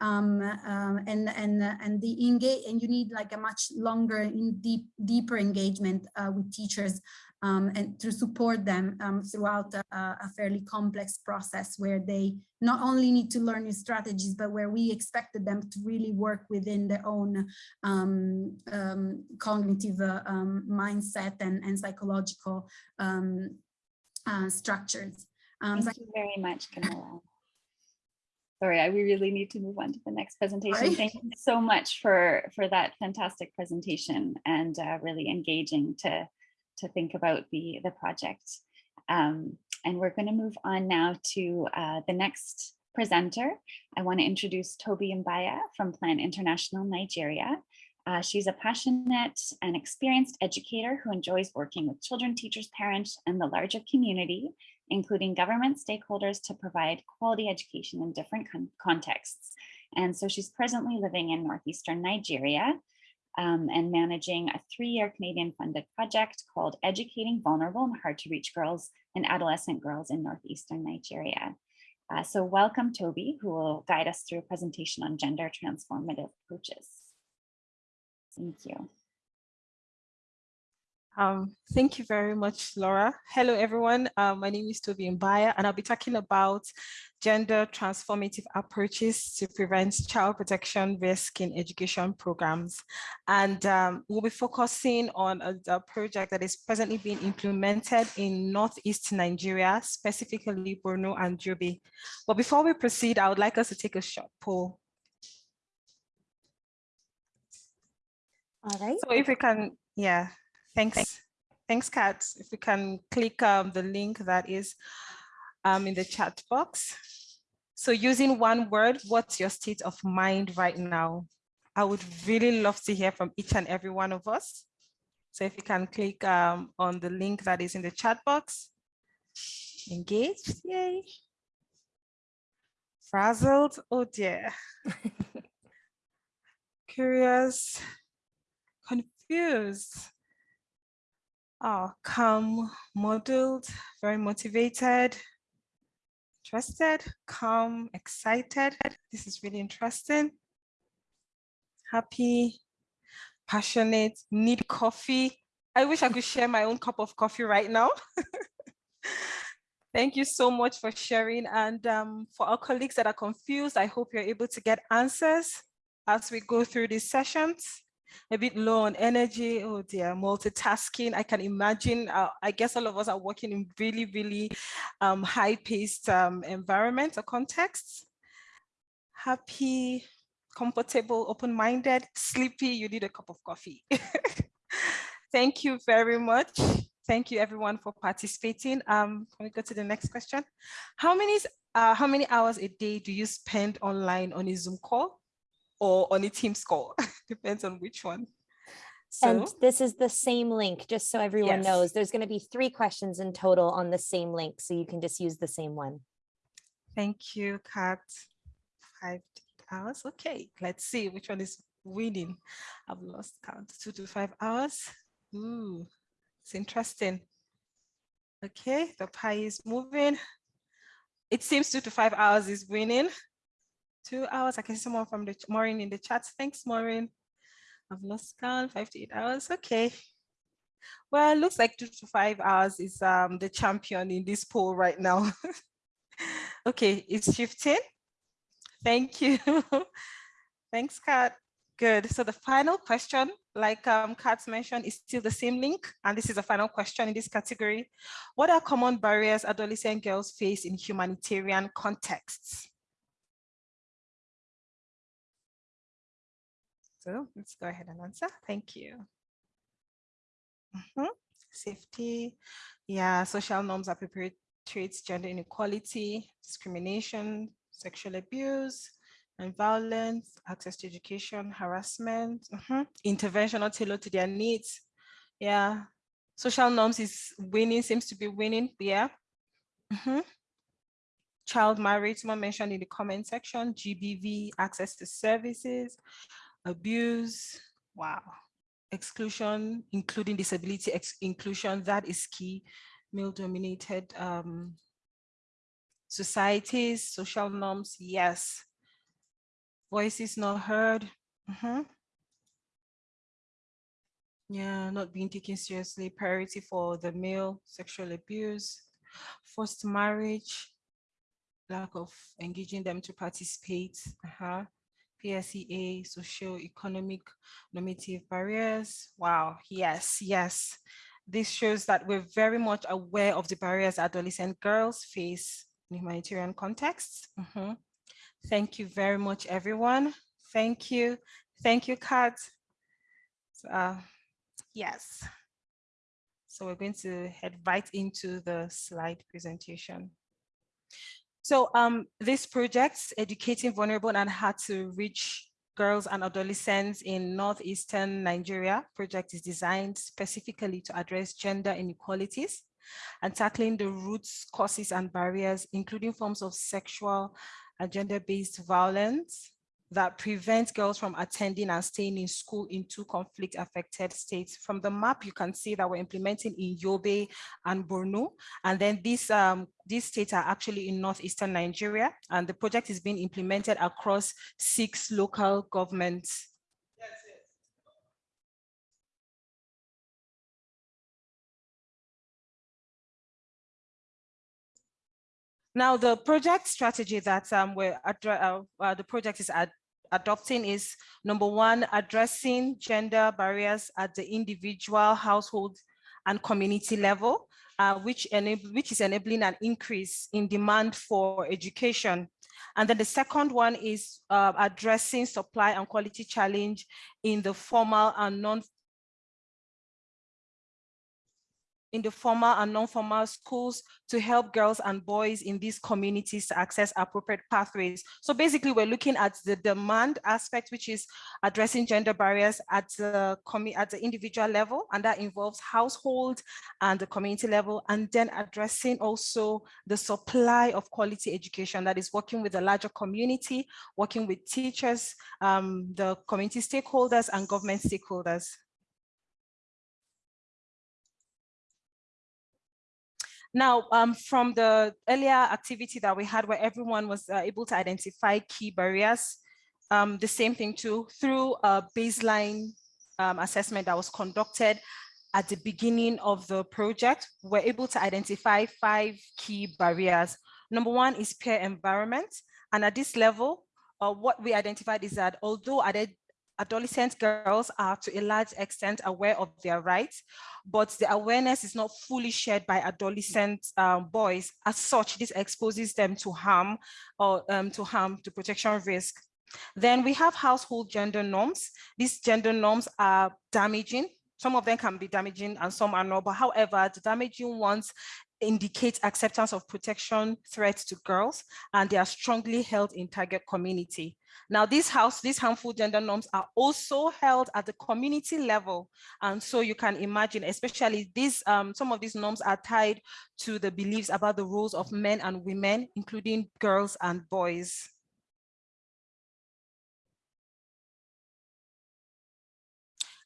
um, um, and and and the engage and you need like a much longer in deep deeper engagement uh, with teachers um, and to support them um, throughout a, a, fairly complex process where they not only need to learn new strategies, but where we expected them to really work within their own um, um cognitive uh, um, mindset and, and psychological um, uh, structures. Thank so you very much, Camilla. Sorry, I, we really need to move on to the next presentation. Sorry. Thank you so much for, for that fantastic presentation and uh, really engaging to to think about the, the project. Um, and we're going to move on now to uh, the next presenter. I want to introduce Toby Mbaya from Plan International Nigeria. Uh, she's a passionate and experienced educator who enjoys working with children, teachers, parents, and the larger community, including government stakeholders to provide quality education in different con contexts. And so she's presently living in Northeastern Nigeria, um, and managing a three-year Canadian funded project called Educating Vulnerable and Hard to Reach Girls and Adolescent Girls in Northeastern Nigeria. Uh, so welcome Toby, who will guide us through a presentation on gender transformative approaches. Thank you. Um, thank you very much, Laura. Hello, everyone. Uh, my name is Toby Mbaya, and I'll be talking about gender transformative approaches to prevent child protection risk in education programs. And um, we'll be focusing on a, a, project that is presently being implemented in Northeast Nigeria, specifically Borno and Yobe. But before we proceed, I would like us to take a short poll. All right. So if we can, yeah, Thanks. Thanks, Thanks, Kat. If we can click um, the link that is um, in the chat box. So using one word, what's your state of mind right now? I would really love to hear from each and every one of us. So if you can click um, on the link that is in the chat box. Engaged, yay. Frazzled, oh dear. Curious, confused, Oh, calm, modeled, very motivated, interested, calm, excited. This is really interesting. Happy, passionate, need coffee. I wish I could share my own cup of coffee right now. Thank you so much for sharing. And um, for our colleagues that are confused, I hope you're able to get answers as we go through these sessions a bit low on energy. Oh dear, multitasking. I can imagine, uh, I guess all of us are working in really, really um, high paced um, environments or contexts. Happy, comfortable, open-minded, sleepy, you need a cup of coffee. Thank you very much. Thank you everyone for participating. Um, can we go to the next question? How many, uh, how many hours a day do you spend online on a Zoom call? Or on a Teams call, depends on which one. So, and this is the same link, just so everyone Yes. knows, there's going to be three questions in total on the same link, so you can just use the same one. thank you, Kat. Five hours. Okay, let's see which one is winning. I've lost count. Two to five hours. Ooh, it's interesting. Okay, the pie is moving. It seems two to five hours is winning two hours. I can see someone from the Maureen in the chat. Thanks, Maureen. I've lost count, five to eight hours. Okay. Well, looks like two to five hours is um, the champion in this poll right now. okay, it's shifting. Thank you. Thanks, Kat. Good. So the final question, like um, Kat's mentioned, is still the same link. And this is the final question in this category. What are common barriers adolescent girls face in humanitarian contexts? So let's go ahead and answer. Thank you. Mhm. Safety, yeah, social norms that perpetuates gender inequality, discrimination, sexual abuse, and violence, access to education, harassment, mhm, intervention or tailored to their needs. Yeah, social norms is winning, seems to be winning, yeah. Mhm. Child marriage, someone mentioned in the comment section, GBV, access to services, abuse, wow. Exclusion, including disability ex inclusion, that is key. Male dominated um, societies, social norms, yes. Voices not heard. mm -hmm. Yeah, not being taken seriously, priority for the male, sexual abuse, forced marriage, lack of engaging them to participate, uh-huh. PSEA, socio-economic normative barriers. Wow, yes, yes. This shows that we're very much aware of the barriers adolescent girls face in humanitarian contexts. Mhm. Thank you very much, everyone. Thank you. Thank you, Kat. Uh, yes. So we're going to head right into the slide presentation. So um, this project, Educating Vulnerable and Hard to Reach Girls and Adolescents in Northeastern Nigeria project is designed specifically to address gender inequalities and tackling the roots, causes, and barriers, including forms of sexual and gender-based violence, that prevent girls from attending and staying in school in two conflict affected states. From the map, you can see that we're implementing in Yobe and Borno. And then these, um, these states are actually in northeastern Nigeria. And the project is being implemented across six local governments. Now, the project strategy that um, we're uh, uh, the project is ad adopting is number one, addressing gender barriers at the individual, household, and community level, uh, which, which is enabling an increase in demand for education. And then the second one is uh, addressing supply and quality challenge in the formal and non in the formal and non-formal schools to help girls and boys in these communities to access appropriate pathways. So basically we're looking at the demand aspect, which is addressing gender barriers at the, at the individual level, and that involves household and the community level, and then addressing also the supply of quality education that is working with the larger community, working with teachers, um, the community stakeholders and government stakeholders. Now, um, from the earlier activity that we had where everyone was uh, able to identify key barriers, um, the same thing too, through a baseline um, assessment that was conducted at the beginning of the project, we're able to identify five key barriers. Number one is peer environment. And at this level, uh, what we identified is that although adolescent girls are to a large extent aware of their rights, but the awareness is not fully shared by adolescent um, boys. As such, this exposes them to harm or um, to harm to protection risk. Then we have household gender norms. These gender norms are damaging. Some of them can be damaging and some are not, but however, the damaging ones indicate acceptance of protection threats to girls, and they are strongly held in target community. Now, these house, these harmful gender norms are also held at the community level. And so you can imagine, especially these, um, some of these norms are tied to the beliefs about the roles of men and women, including girls and boys.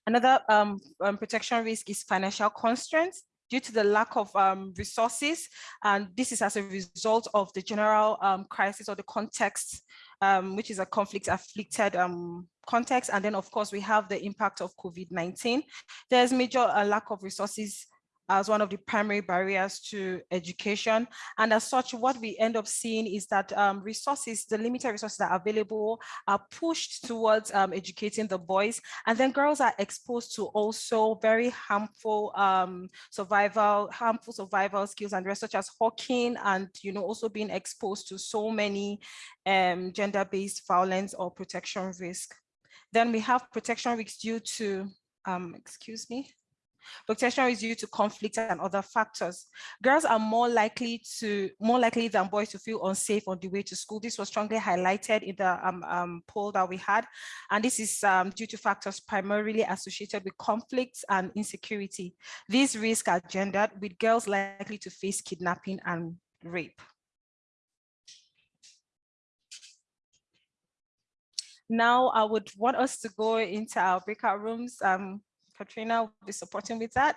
Another um, um, protection risk is financial constraints due to the lack of um, resources. And this is as a result of the general um, crisis or the context, um, which is a conflict afflicted um, context. And then of course, we have the impact of COVID-19. There's major uh, lack of resources as one of the primary barriers to education. And as such, what we end up seeing is that um, resources, the limited resources that are available are pushed towards um, educating the boys. And then girls are exposed to also very harmful um, survival, harmful survival skills and such as hawking and, you know, also being exposed to so many um, gender-based violence or protection risk. Then we have protection risks due to, um, excuse me, Protection is due to conflict and other factors. Girls are more likely to more likely than boys to feel unsafe on the way to school. This was strongly highlighted in the um, um, poll that we had, and this is um, due to factors primarily associated with conflicts and insecurity. These risks are gendered, with girls likely to face kidnapping and rape. Now I would want us to go into our breakout rooms. Um, Katrina will be supporting with that.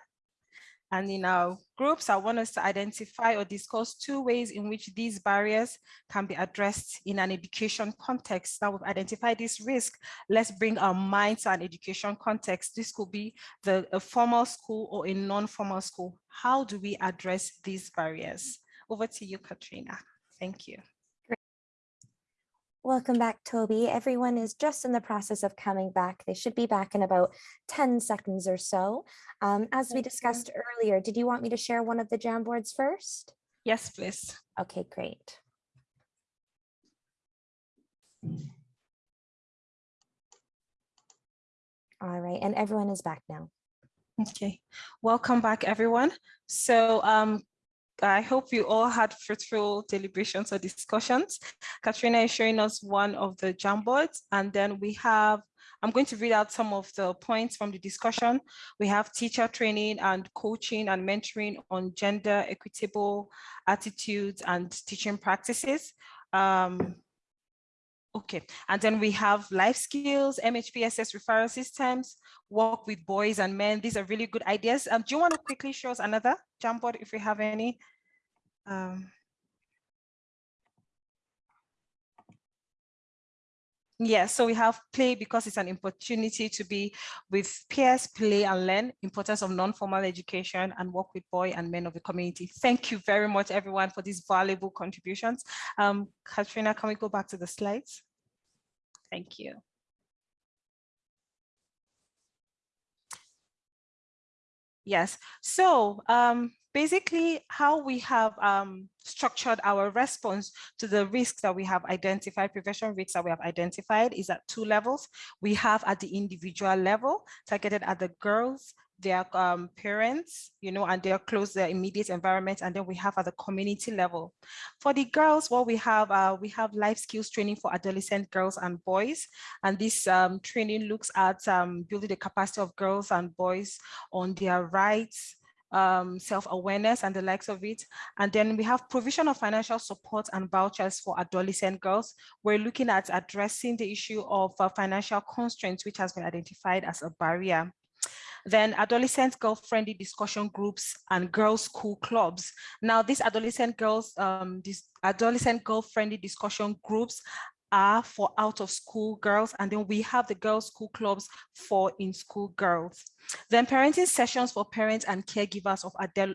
And in our groups, I want us to identify or discuss two ways in which these barriers can be addressed in an education context. Now we've identified this risk. Let's bring our minds to an education context. This could be the a formal school or a non-formal school. How do we address these barriers? Over to you, Katrina. Thank you. Welcome back, Toby. Everyone is just in the process of coming back. They should be back in about 10 seconds or so. Um, as we discussed earlier, did you want me to share one of the Jamboards first? Yes, please. Okay, great. All right, and everyone is back now. Okay, welcome back, everyone. So um, I hope you all had fruitful deliberations or discussions. Katrina is showing us one of the Jamboards, and then we have, I'm going to read out some of the points from the discussion. We have teacher training and coaching and mentoring on gender equitable attitudes and teaching practices. Um, Okay, and then we have life skills, MHPSS referral systems, work with boys and men. These are really good ideas. Um, do you want to quickly show us another Jamboard if we have any? Um, yeah, so we have play because it's an opportunity to be with peers, play and learn, importance of non-formal education and work with boy and men of the community. Thank you very much, everyone, for these valuable contributions. Um, Katrina, can we go back to the slides? Thank you. Yes, so um, basically how we have um, structured our response to the risks that we have identified, prevention risks that we have identified is at two levels. We have at the individual level, targeted at the girls, their um, parents, you know, and their close, their immediate environment, and then we have at the community level. For the girls, what we have, uh, we have life skills training for adolescent girls and boys, and this um, training looks at um, building the capacity of girls and boys on their rights, um, self-awareness and the likes of it. And then we have provision of financial support and vouchers for adolescent girls. We're looking at addressing the issue of uh, financial constraints, which has been identified as a barrier. Then adolescent girl-friendly discussion groups and girls' school clubs. Now, these adolescent girls, um, these adolescent girl-friendly discussion groups are for out of school girls and then we have the girls school clubs for in school girls. Then parenting sessions for parents and caregivers of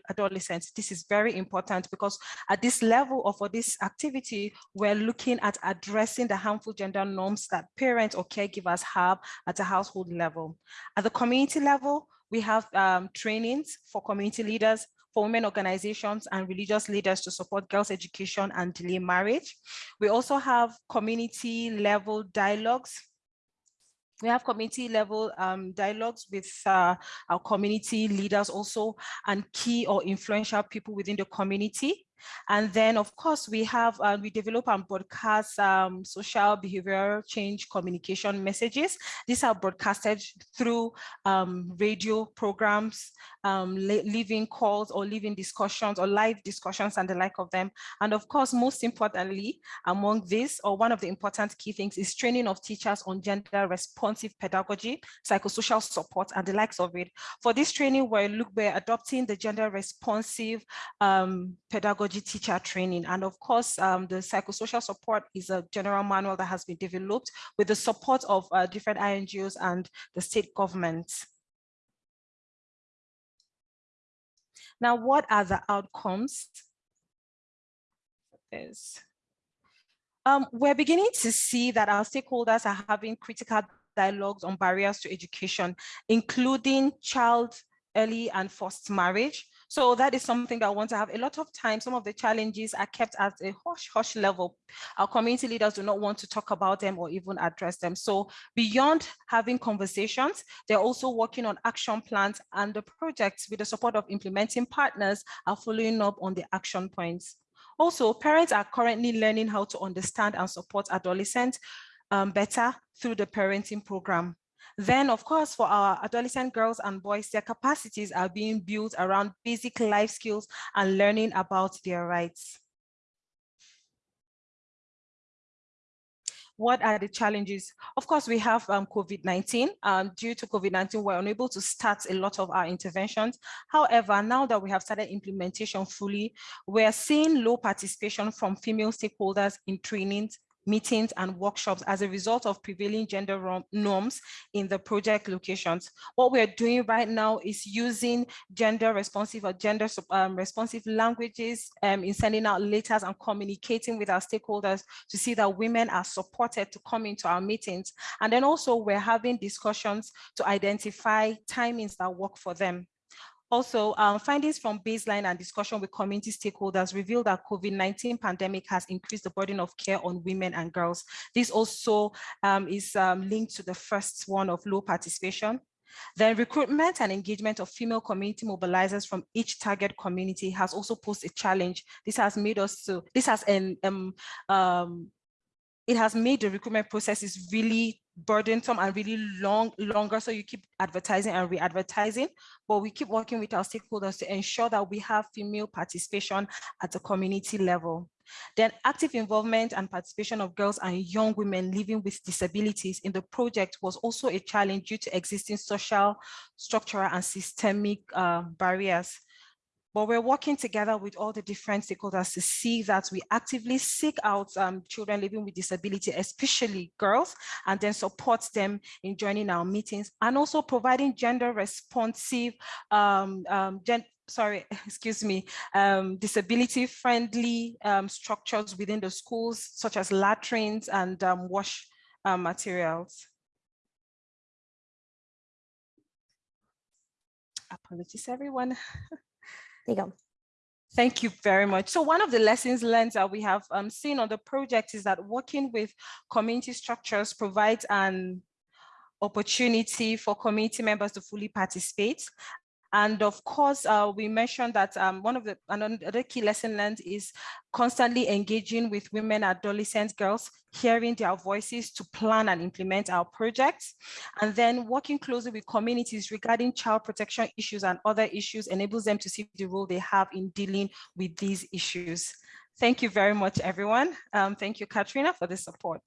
adolescents. This is very important because at this level or for this activity we're looking at addressing the harmful gender norms that parents or caregivers have at a household level. At the community level we have um, trainings for community leaders for women organizations and religious leaders to support girls' education and delay marriage. We also have community level dialogues we have community level um, dialogues with uh, our community leaders also and key or influential people within the community. And then, of course, we have, uh, we develop and broadcast um, social behavioral change communication messages. These are broadcasted through um, radio programs, um, living calls or living discussions or live discussions and the like of them. And of course, most importantly, among this, or one of the important key things is training of teachers on gender responsive pedagogy, psychosocial support, and the likes of it. For this training, we're, look, we're adopting the gender responsive um, pedagogy teacher training. And of course, um, the psychosocial support is a general manual that has been developed with the support of uh, different INGOs and the state government. Now, what are the outcomes? Is um, we're beginning to see that our stakeholders are having critical dialogues on barriers to education, including child early and forced marriage, So that is something that I want to have a lot of time. Some of the challenges are kept at a hush hush level. Our community leaders do not want to talk about them or even address them. So beyond having conversations, they're also working on action plans and the projects with the support of implementing partners are following up on the action points. Also, parents are currently learning how to understand and support adolescents um, better through the parenting program. Then, of course, for our adolescent girls and boys, their capacities are being built around basic life skills and learning about their rights. What are the challenges? Of course, we have um, COVID-19. Um, due to COVID-19, we're unable to start a lot of our interventions. However, now that we have started implementation fully, we're seeing low participation from female stakeholders in trainings, meetings and workshops as a result of prevailing gender norms in the project locations. What we're doing right now is using gender responsive or gender um, responsive languages um, in sending out letters and communicating with our stakeholders to see that women are supported to come into our meetings. And then also we're having discussions to identify timings that work for them. Also, um, findings from baseline and discussion with community stakeholders reveal that COVID-19 pandemic has increased the burden of care on women and girls. This also um, is um, linked to the first one of low participation. Then recruitment and engagement of female community mobilizers from each target community has also posed a challenge. This has made us so, this has an, um, it has made the recruitment processes really burdensome and really long longer so you keep advertising and re-advertising. But we keep working with our stakeholders to ensure that we have female participation at the community level. Then active involvement and participation of girls and young women living with disabilities in the project was also a challenge due to existing social structural and systemic uh, barriers but we're working together with all the different stakeholders to see that we actively seek out um, children living with disability, especially girls, and then support them in joining our meetings and also providing gender responsive, um, um, gen sorry, excuse me, um, disability friendly um, structures within the schools, such as latrines and um, wash uh, materials. Apologies, everyone. There you go. Thank you very much. So one of the lessons learned that we have um, seen on the project is that working with community structures provides an opportunity for community members to fully participate and of course, uh, we mentioned that um, one of the another key lesson learned is constantly engaging with women, adolescents, girls, hearing their voices to plan and implement our projects, and then working closely with communities regarding child protection issues and other issues enables them to see the role they have in dealing with these issues. Thank you very much, everyone. Um, thank you, Katrina, for the support.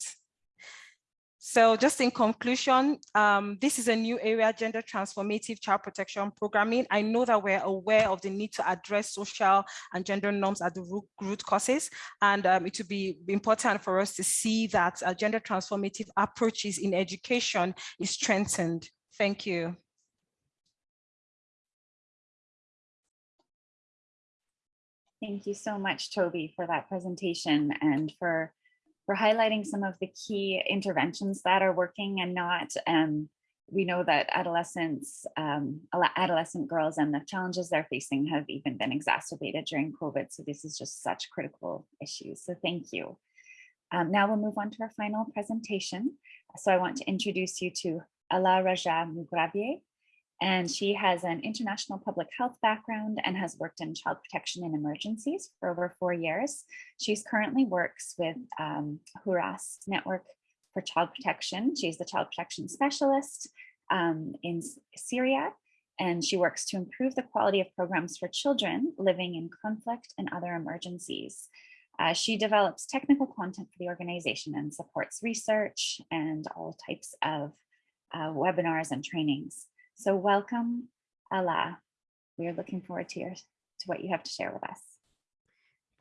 So just in conclusion, um, this is a new area, gender transformative child protection programming. I know that we're aware of the need to address social and gender norms at the root, root causes, and um, it would be important for us to see that uh, gender transformative approaches in education is strengthened. Thank you. Thank you so much, Toby, for that presentation and for for highlighting some of the key interventions that are working and not. Um, we know that adolescents, um, adolescent girls and the challenges they're facing have even been exacerbated during COVID. So this is just such critical issues. So thank you. Um, now we'll move on to our final presentation. So I want to introduce you to Ala Raja Mugrabier and she has an international public health background and has worked in child protection and emergencies for over four years. She's currently works with um, Hurras Network for Child Protection. She's the child protection specialist um, in Syria, and she works to improve the quality of programs for children living in conflict and other emergencies. Uh, she develops technical content for the organization and supports research and all types of uh, webinars and trainings. So welcome, Ala. We are looking forward to, your, to what you have to share with us.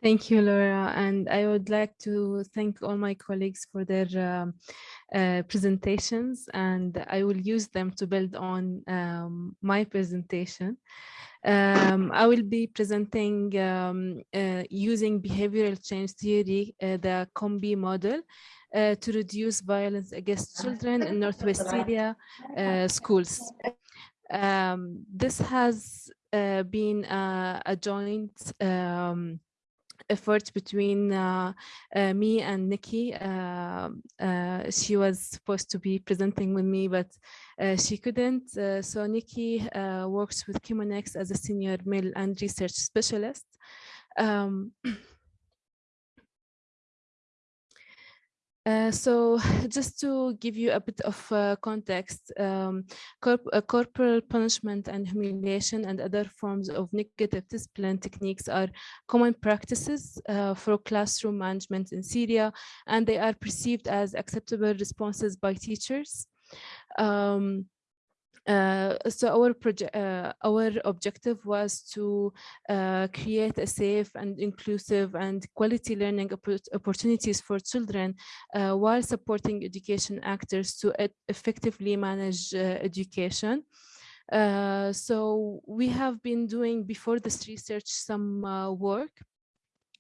Thank you, Laura. And I would like to thank all my colleagues for their um, uh, presentations, and I will use them to build on um, my presentation. Um, I will be presenting um, uh, using behavioral change theory, uh, the COMBI model, uh, to reduce violence against children in Northwest Syria uh, schools. Um, this has uh, been uh, a joint um, effort between uh, uh, me and Nikki. Uh, uh, she was supposed to be presenting with me, but uh, she couldn't. Uh, so Nikki works with Chemonics as a senior MEL and research specialist. Um, Uh, so just to give you a bit of uh, context, um, corp uh, corporal punishment and humiliation and other forms of negative discipline techniques are common practices uh, for classroom management in Syria, and they are perceived as acceptable responses by teachers. Um, so our project, uh, our objective was to uh, create a safe and inclusive and quality learning opportunities for children uh, while supporting education actors to effectively manage uh, education. Uh, so we have been doing before this research some work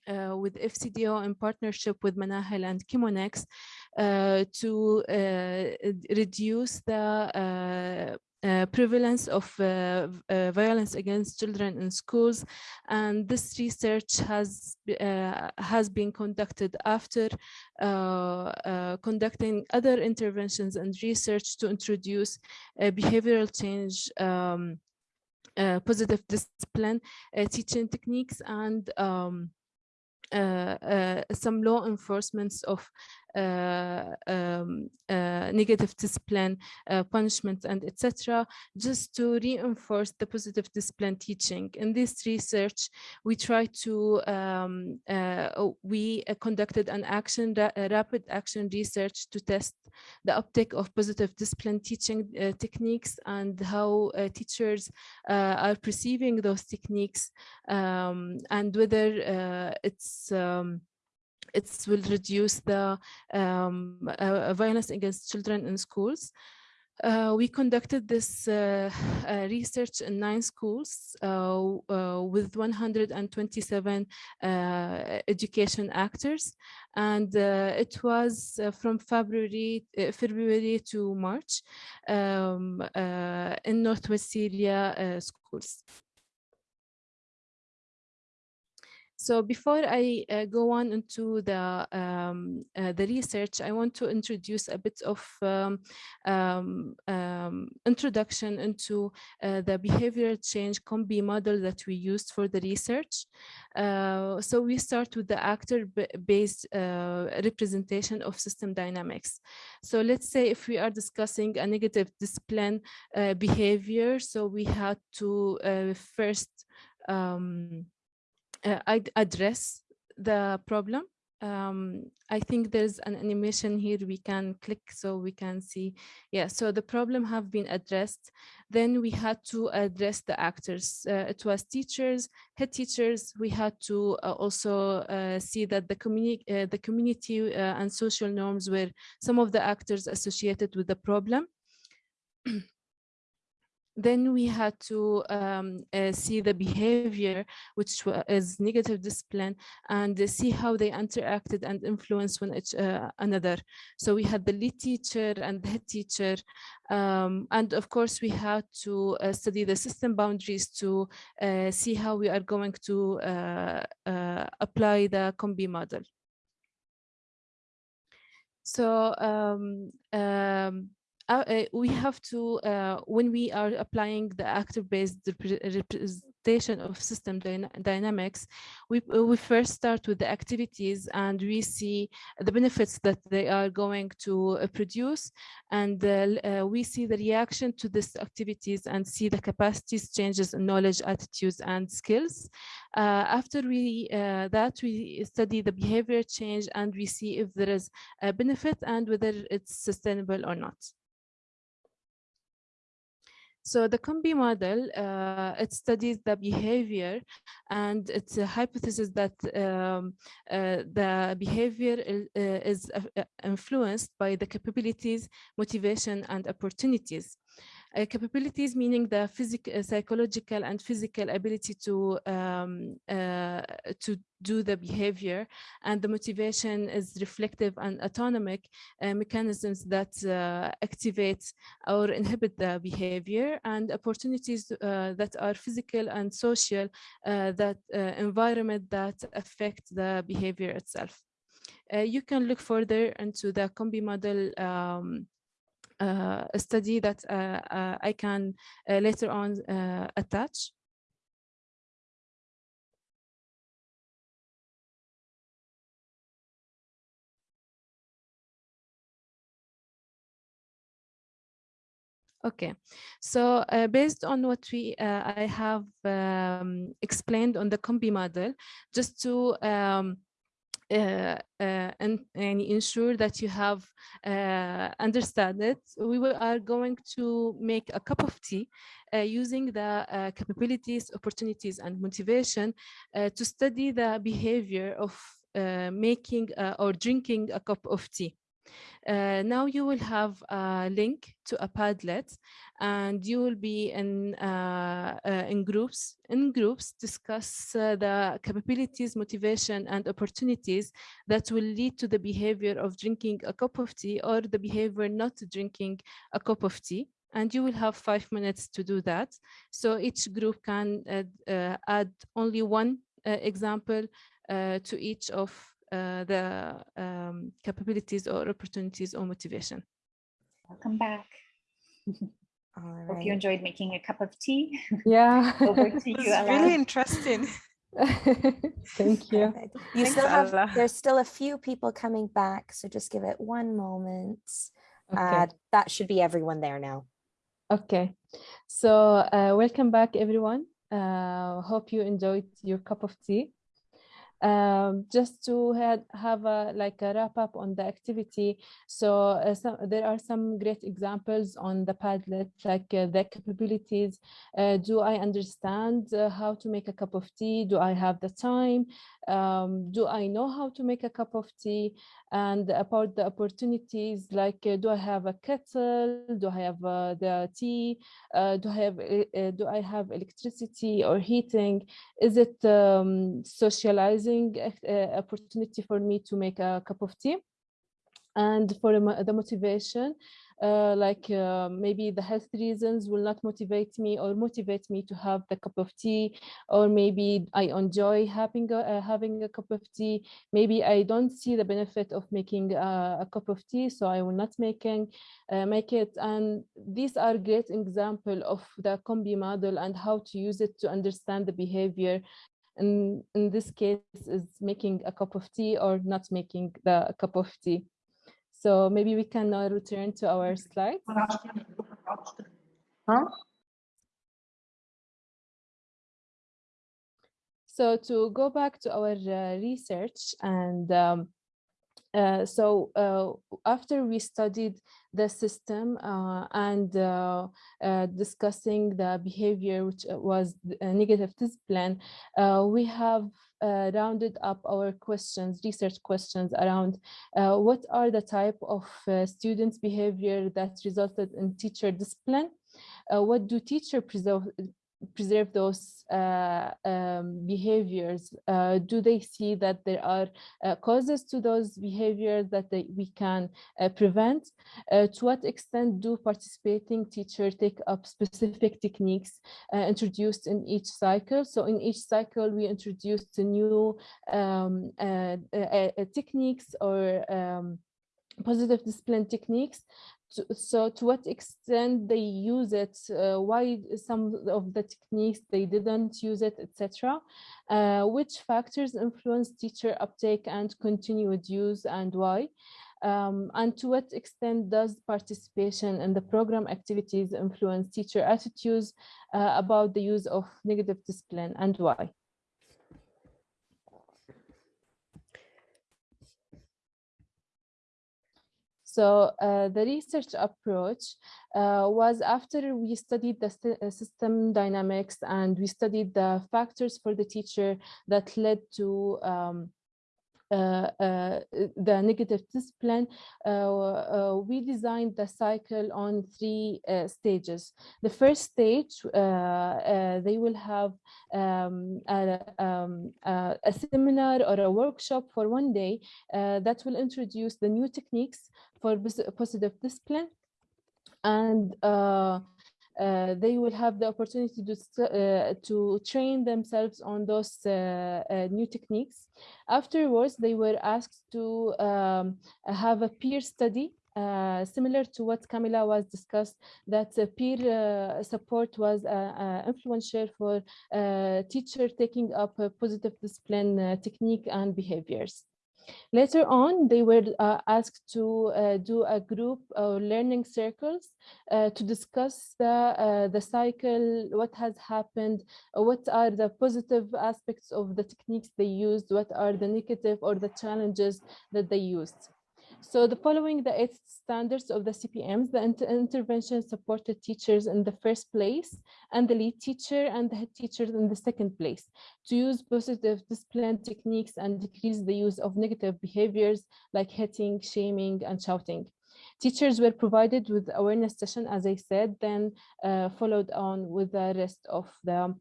uh, with FCDO in partnership with Manahel and Chemonics uh, to uh, reduce the uh, prevalence of uh, uh, violence against children in schools. And this research has uh, has been conducted after uh, uh, conducting other interventions and research to introduce behavioral change um, positive discipline teaching techniques and um, some law enforcements of uh, um, uh, negative discipline, uh, punishment, and etc., just to reinforce the positive discipline teaching. In this research, we try to, um, we conducted an action, rapid action research to test the uptake of positive discipline teaching uh, techniques and how uh, teachers uh, are perceiving those techniques um, and whether it's um, it will reduce the um, uh, violence against children in schools. Uh, we conducted this uh, uh, research in nine schools uh, uh, with 127 education actors, and uh, it was uh, from February uh, February to March um, in Northwest Syria schools. So before I uh, go on into the um, uh, the research, I want to introduce a bit of um, um, um introduction into uh, the behavioral change COM-B model that we used for the research. Uh, so we start with the actor-based uh, representation of system dynamics. So let's say if we are discussing a negative discipline uh, behavior, so we had to first um, uh, address the problem. Um, I think there's an animation here we can click so we can see. Yeah, so the problem have been addressed. Then we had to address the actors. Uh, it was teachers, head teachers. We had to uh, also uh, see that the, communi uh, the community uh, and social norms were some of the actors associated with the problem. then we had to um, uh, see the behavior, which is negative discipline, and uh, see how they interacted and influenced one each uh, another. So we had the lead teacher and the head teacher, um, and of course we had to uh, study the system boundaries to uh, see how we are going to uh, apply the COM-B model. So um, um, uh, uh, we have to, uh, when we are applying the actor-based representation of system dyna dynamics, we, uh, we first start with the activities and we see the benefits that they are going to uh, produce. And we see the reaction to these activities and see the capacities, changes in knowledge, attitudes, and skills. after we that, we study the behavior change and we see if there is a benefit and whether it's sustainable or not. So the COM-B model, uh, it studies the behavior and it's a hypothesis that um, uh, the behavior uh, is uh, influenced by the capabilities, motivation, and opportunities. Uh, capabilities meaning the physical, psychological and physical ability to um, uh, to do the behavior and the motivation is reflective and autonomic uh, mechanisms that uh, activate or inhibit the behavior and opportunities uh, that are physical and social uh, that environment that affect the behavior itself. you can look further into the COM-B model um, uh, a study that uh, uh, I can later on attach. Okay, so uh, based on what we uh, I have um, explained on the COM-B model, just to um, uh, uh, and, and ensure that you have uh, understand it, we are going to make a cup of tea uh, using the uh, capabilities, opportunities, and motivation uh, to study the behavior of making or drinking a cup of tea. Uh, now you will have a link to a Padlet and you will be in, uh, uh, in groups. In groups, discuss uh, the capabilities, motivation, and opportunities that will lead to the behavior of drinking a cup of tea or the behavior not drinking a cup of tea and you will have five minutes to do that. So each group can uh, uh, add only one example to each of uh, the um, capabilities or opportunities or motivation. Welcome back. All Hope you enjoyed making a cup of tea. Yeah. Over to you, It's really interesting. Thank you. Perfect. You Thanks, still have, Ala. there's still a few people coming back, so just give it one moment. Okay. Uh, that should be everyone there now. Okay, so uh, welcome back everyone. Uh, hope you enjoyed your cup of tea. Um, just to have, have a, like a wrap up on the activity. So uh, there are some great examples on the Padlet, like uh, the capabilities. Uh, do I understand uh, how to make a cup of tea? Do I have the time? Um, do I know how to make a cup of tea? And about the opportunities, like uh, do I have a kettle? Do I have uh, the tea? do I have do I have electricity or heating? Is it um, socializing? uh, opportunity for me to make a cup of tea and for the motivation uh, like uh, maybe the health reasons will not motivate me or motivate me to have the cup of tea or maybe I enjoy having a, uh, having a cup of tea. Maybe I don't see the benefit of making a, a cup of tea so I will not making uh, make it. And these are great example of the COM-B model and how to use it to understand the behavior. And in this case is making a cup of tea or not making the cup of tea. So maybe we can now return to our slides. Huh? So to go back to our uh, research and um, uh, so uh, after we studied the system uh, and uh, uh, discussing the behavior which was a negative discipline, we have rounded up our questions, research questions around what are the type of students behavior that resulted in teacher discipline? Uh, what do teacher preserve, those uh, um, behaviors? Uh, do they see that there are uh, causes to those behaviors that they, we can uh, prevent? Uh, to what extent do participating teachers take up specific techniques uh, introduced in each cycle? So in each cycle, we introduced new um, techniques or um, positive discipline techniques so to what extent they use it uh, why some of the techniques they didn't use it etc uh, which factors influence teacher uptake and continued use and why um, and to what extent does participation in the program activities influence teacher attitudes uh, about the use of negative discipline and why So uh, the research approach uh, was after we studied the uh, system dynamics and we studied the factors for the teacher that led to um, uh, uh, the negative discipline, uh, we designed the cycle on three stages. The first stage, they will have um, a, um, a, seminar or a workshop for one day that will introduce the new techniques for positive discipline and uh, uh, they will have the opportunity to, uh, to train themselves on those uh, uh, new techniques. Afterwards, they were asked to um, have a peer study uh, similar to what Camila was discussed, that peer uh, support was uh, influential for teacher taking up a positive discipline technique and behaviors. Later on, they were uh, asked to uh, do a group or learning circles uh, to discuss the, uh, the cycle, what has happened, uh, what are the positive aspects of the techniques they used, what are the negative or the challenges that they used. So the following the eight standards of the CPMs, the inter intervention supported teachers in the first place and the lead teacher and the head teachers in the second place to use positive discipline techniques and decrease the use of negative behaviors like hitting, shaming, and shouting. Teachers were provided with awareness session, as I said, then uh, followed on with the rest of the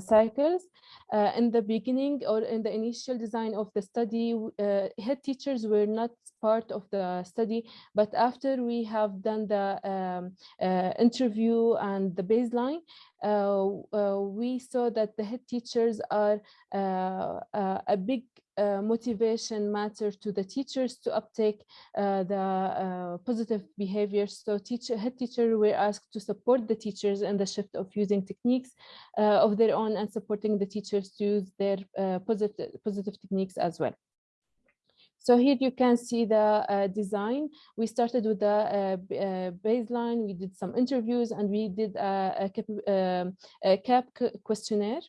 cycles. Uh, in the beginning or in the initial design of the study, uh, head teachers were not part of the study, but after we have done the um, uh, interview and the baseline, uh, uh, we saw that the head teachers are a big uh, motivation matter to the teachers to uptake uh, the uh, positive behaviors. So teacher, head teacher were asked to support the teachers in the shift of using techniques uh, of their own and supporting the teachers to use their uh, positive, positive techniques as well. So here you can see the uh, design. We started with the uh, uh, baseline, we did some interviews and we did a, a, cap, um, a CAP questionnaire.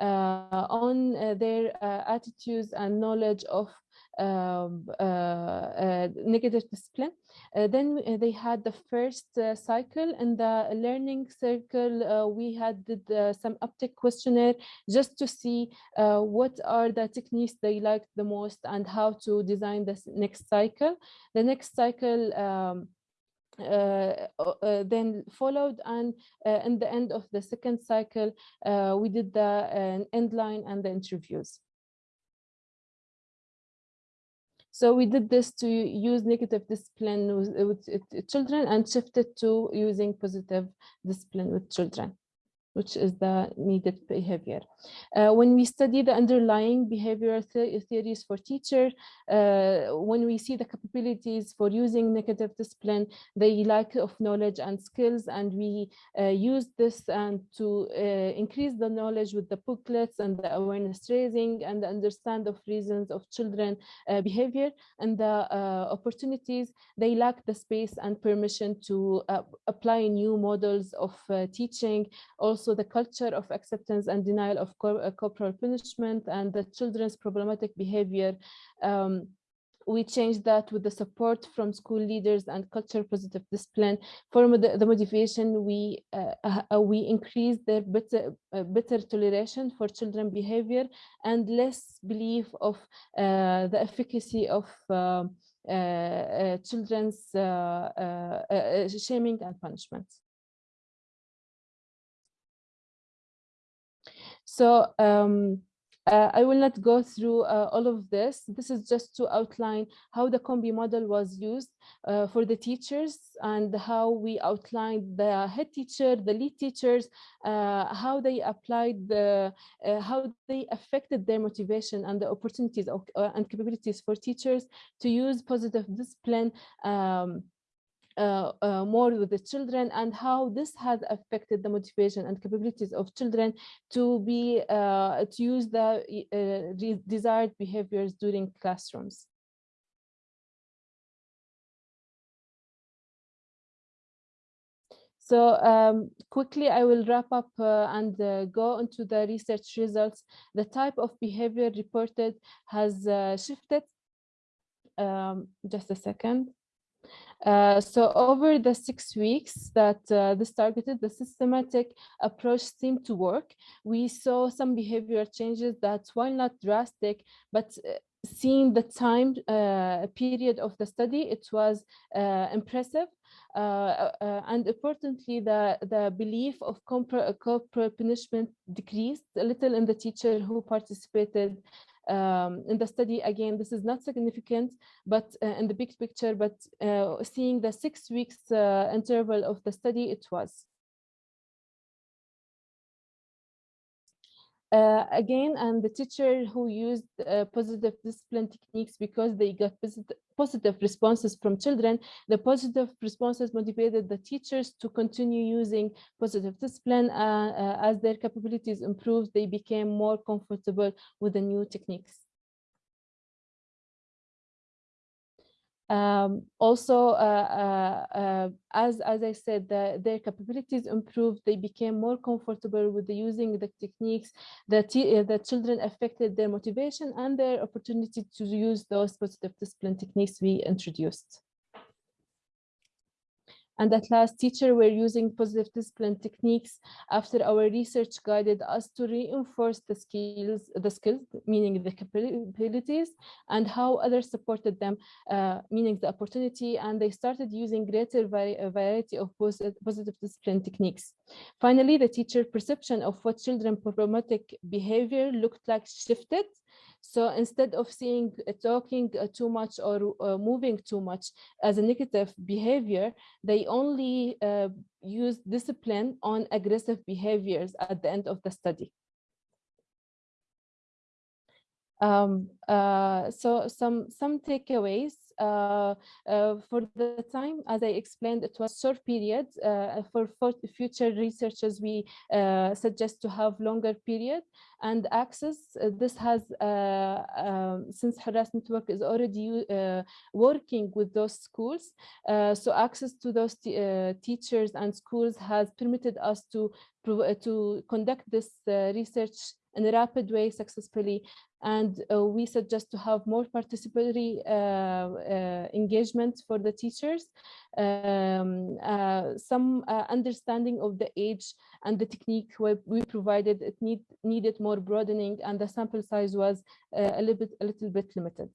Uh, on uh, their uh, attitudes and knowledge of um, uh, negative discipline. then they had the first cycle in the learning circle. we had did, some uptake questionnaire just to see what are the techniques they liked the most and how to design this next cycle. The next cycle um, uh, uh, Uh, uh, then followed and uh, in the end of the second cycle, uh, we did the end line and the interviews. So we did this to use negative discipline with, with, children and shifted to using positive discipline with children which is the needed behavior. Uh, when we study the underlying behavioral th theories for teachers, uh, when we see the capabilities for using negative discipline, the lack of knowledge and skills, and we uh, use this and to uh, increase the knowledge with the booklets and the awareness raising and the understand of reasons of children uh, behavior and the uh, opportunities, they lack the space and permission to apply new models of teaching, also also the culture of acceptance and denial of uh, corporal punishment and the children's problematic behavior. Um, we changed that with the support from school leaders and culture positive discipline. For the, the motivation, we uh, uh, we increased their better uh, better toleration for children behavior and less belief of uh, the efficacy of uh, children's shaming and punishments. So um, uh, I will not go through uh, all of this. This is just to outline how the COM-B model was used uh, for the teachers and how we outlined the head teacher, the lead teachers, uh, how they applied the, uh, how they affected their motivation and the opportunities of, uh, and capabilities for teachers to use positive discipline um, uh, uh, more with the children and how this has affected the motivation and capabilities of children to be uh, to use the uh, desired behaviors during classrooms. So um, quickly, I will wrap up uh, and uh, go into the research results. The type of behavior reported has uh, shifted. Um, just a second. Uh, so over the six weeks that uh, this targeted, the systematic approach seemed to work. We saw some behavioral changes that, while not drastic, but uh, seeing the time uh, period of the study, it was impressive. And importantly, the, the belief of corporal punishment decreased a little in the teacher who participated um, in the study, again, this is not significant, but uh, in the big picture, but uh, seeing the six weeks uh, interval of the study, it was. Uh, again, and the teacher who used uh, positive discipline techniques because they got positive, responses from children, the positive responses motivated the teachers to continue using positive discipline. Uh, as their capabilities improved, they became more comfortable with the new techniques. Um, also, uh, uh, uh, as, as I said, the, their capabilities improved. They became more comfortable with the using the techniques. The, the children affected their motivation and their opportunity to use those positive discipline techniques we introduced. And at last, teacher were using positive discipline techniques after our research guided us to reinforce the skills, the skills, meaning the capabilities, and how others supported them, uh, meaning the opportunity, and they started using greater vari variety of positive discipline techniques. Finally, the teacher perception of what children problematic behavior looked like shifted so instead of seeing uh, talking uh, too much or uh, moving too much as a negative behavior, they only use discipline on aggressive behaviors at the end of the study. Um, uh, so some some takeaways Uh, uh, for the time, as I explained, it was short period. Uh, for, future researchers, we uh, suggest to have longer period and access. this has, um, since Hurras Network is already working with those schools, so access to those teachers and schools has permitted us to to conduct this uh, research in a rapid way successfully and uh, we suggest to have more participatory uh, uh, engagement for the teachers, um, uh, some uh, understanding of the age and the technique we, provided, it need, needed more broadening and the sample size was a little bit, a little bit limited.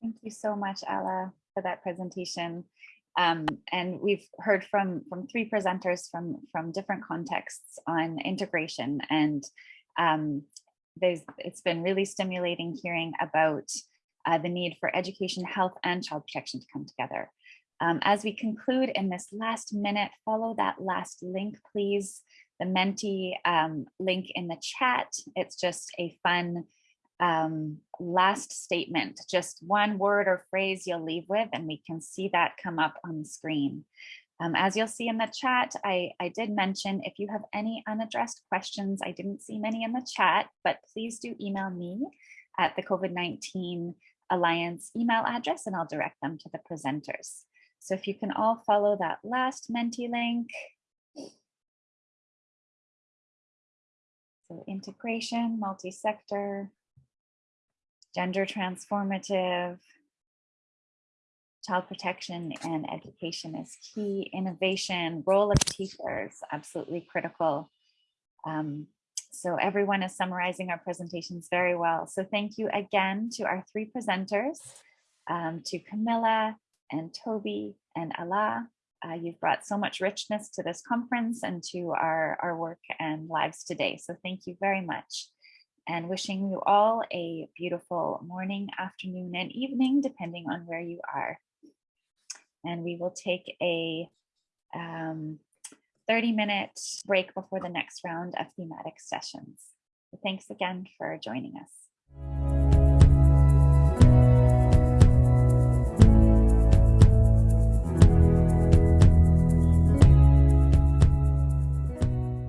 Thank you so much, Ala, for that presentation. Um, and we've heard from from three presenters from from different contexts on integration and um, there's it's been really stimulating hearing about uh, the need for education, health, and child protection to come together. Um, as we conclude in this last minute, follow that last link, please. The Menti um, link in the chat. It's just a fun um, last statement, just one word or phrase you'll leave with, and we can see that come up on the screen. Um, as you'll see in the chat, I, I did mention if you have any unaddressed questions, I didn't see many in the chat, but please do email me at the COVID-19 Alliance email address and I'll direct them to the presenters. So if you can all follow that last Menti link. So integration, multi-sector, gender transformative, child protection and education is key. Innovation, role of teachers, absolutely critical. Um, so everyone is summarizing our presentations very well. So thank you again to our three presenters, um, to Camilla and Toby and Ala. Uh, you've brought so much richness to this conference and to our, our work and lives today. So thank you very much and wishing you all a beautiful morning, afternoon, and evening, depending on where you are and we will take a um, 30 minute break before the next round of thematic sessions. Thanks again for joining us.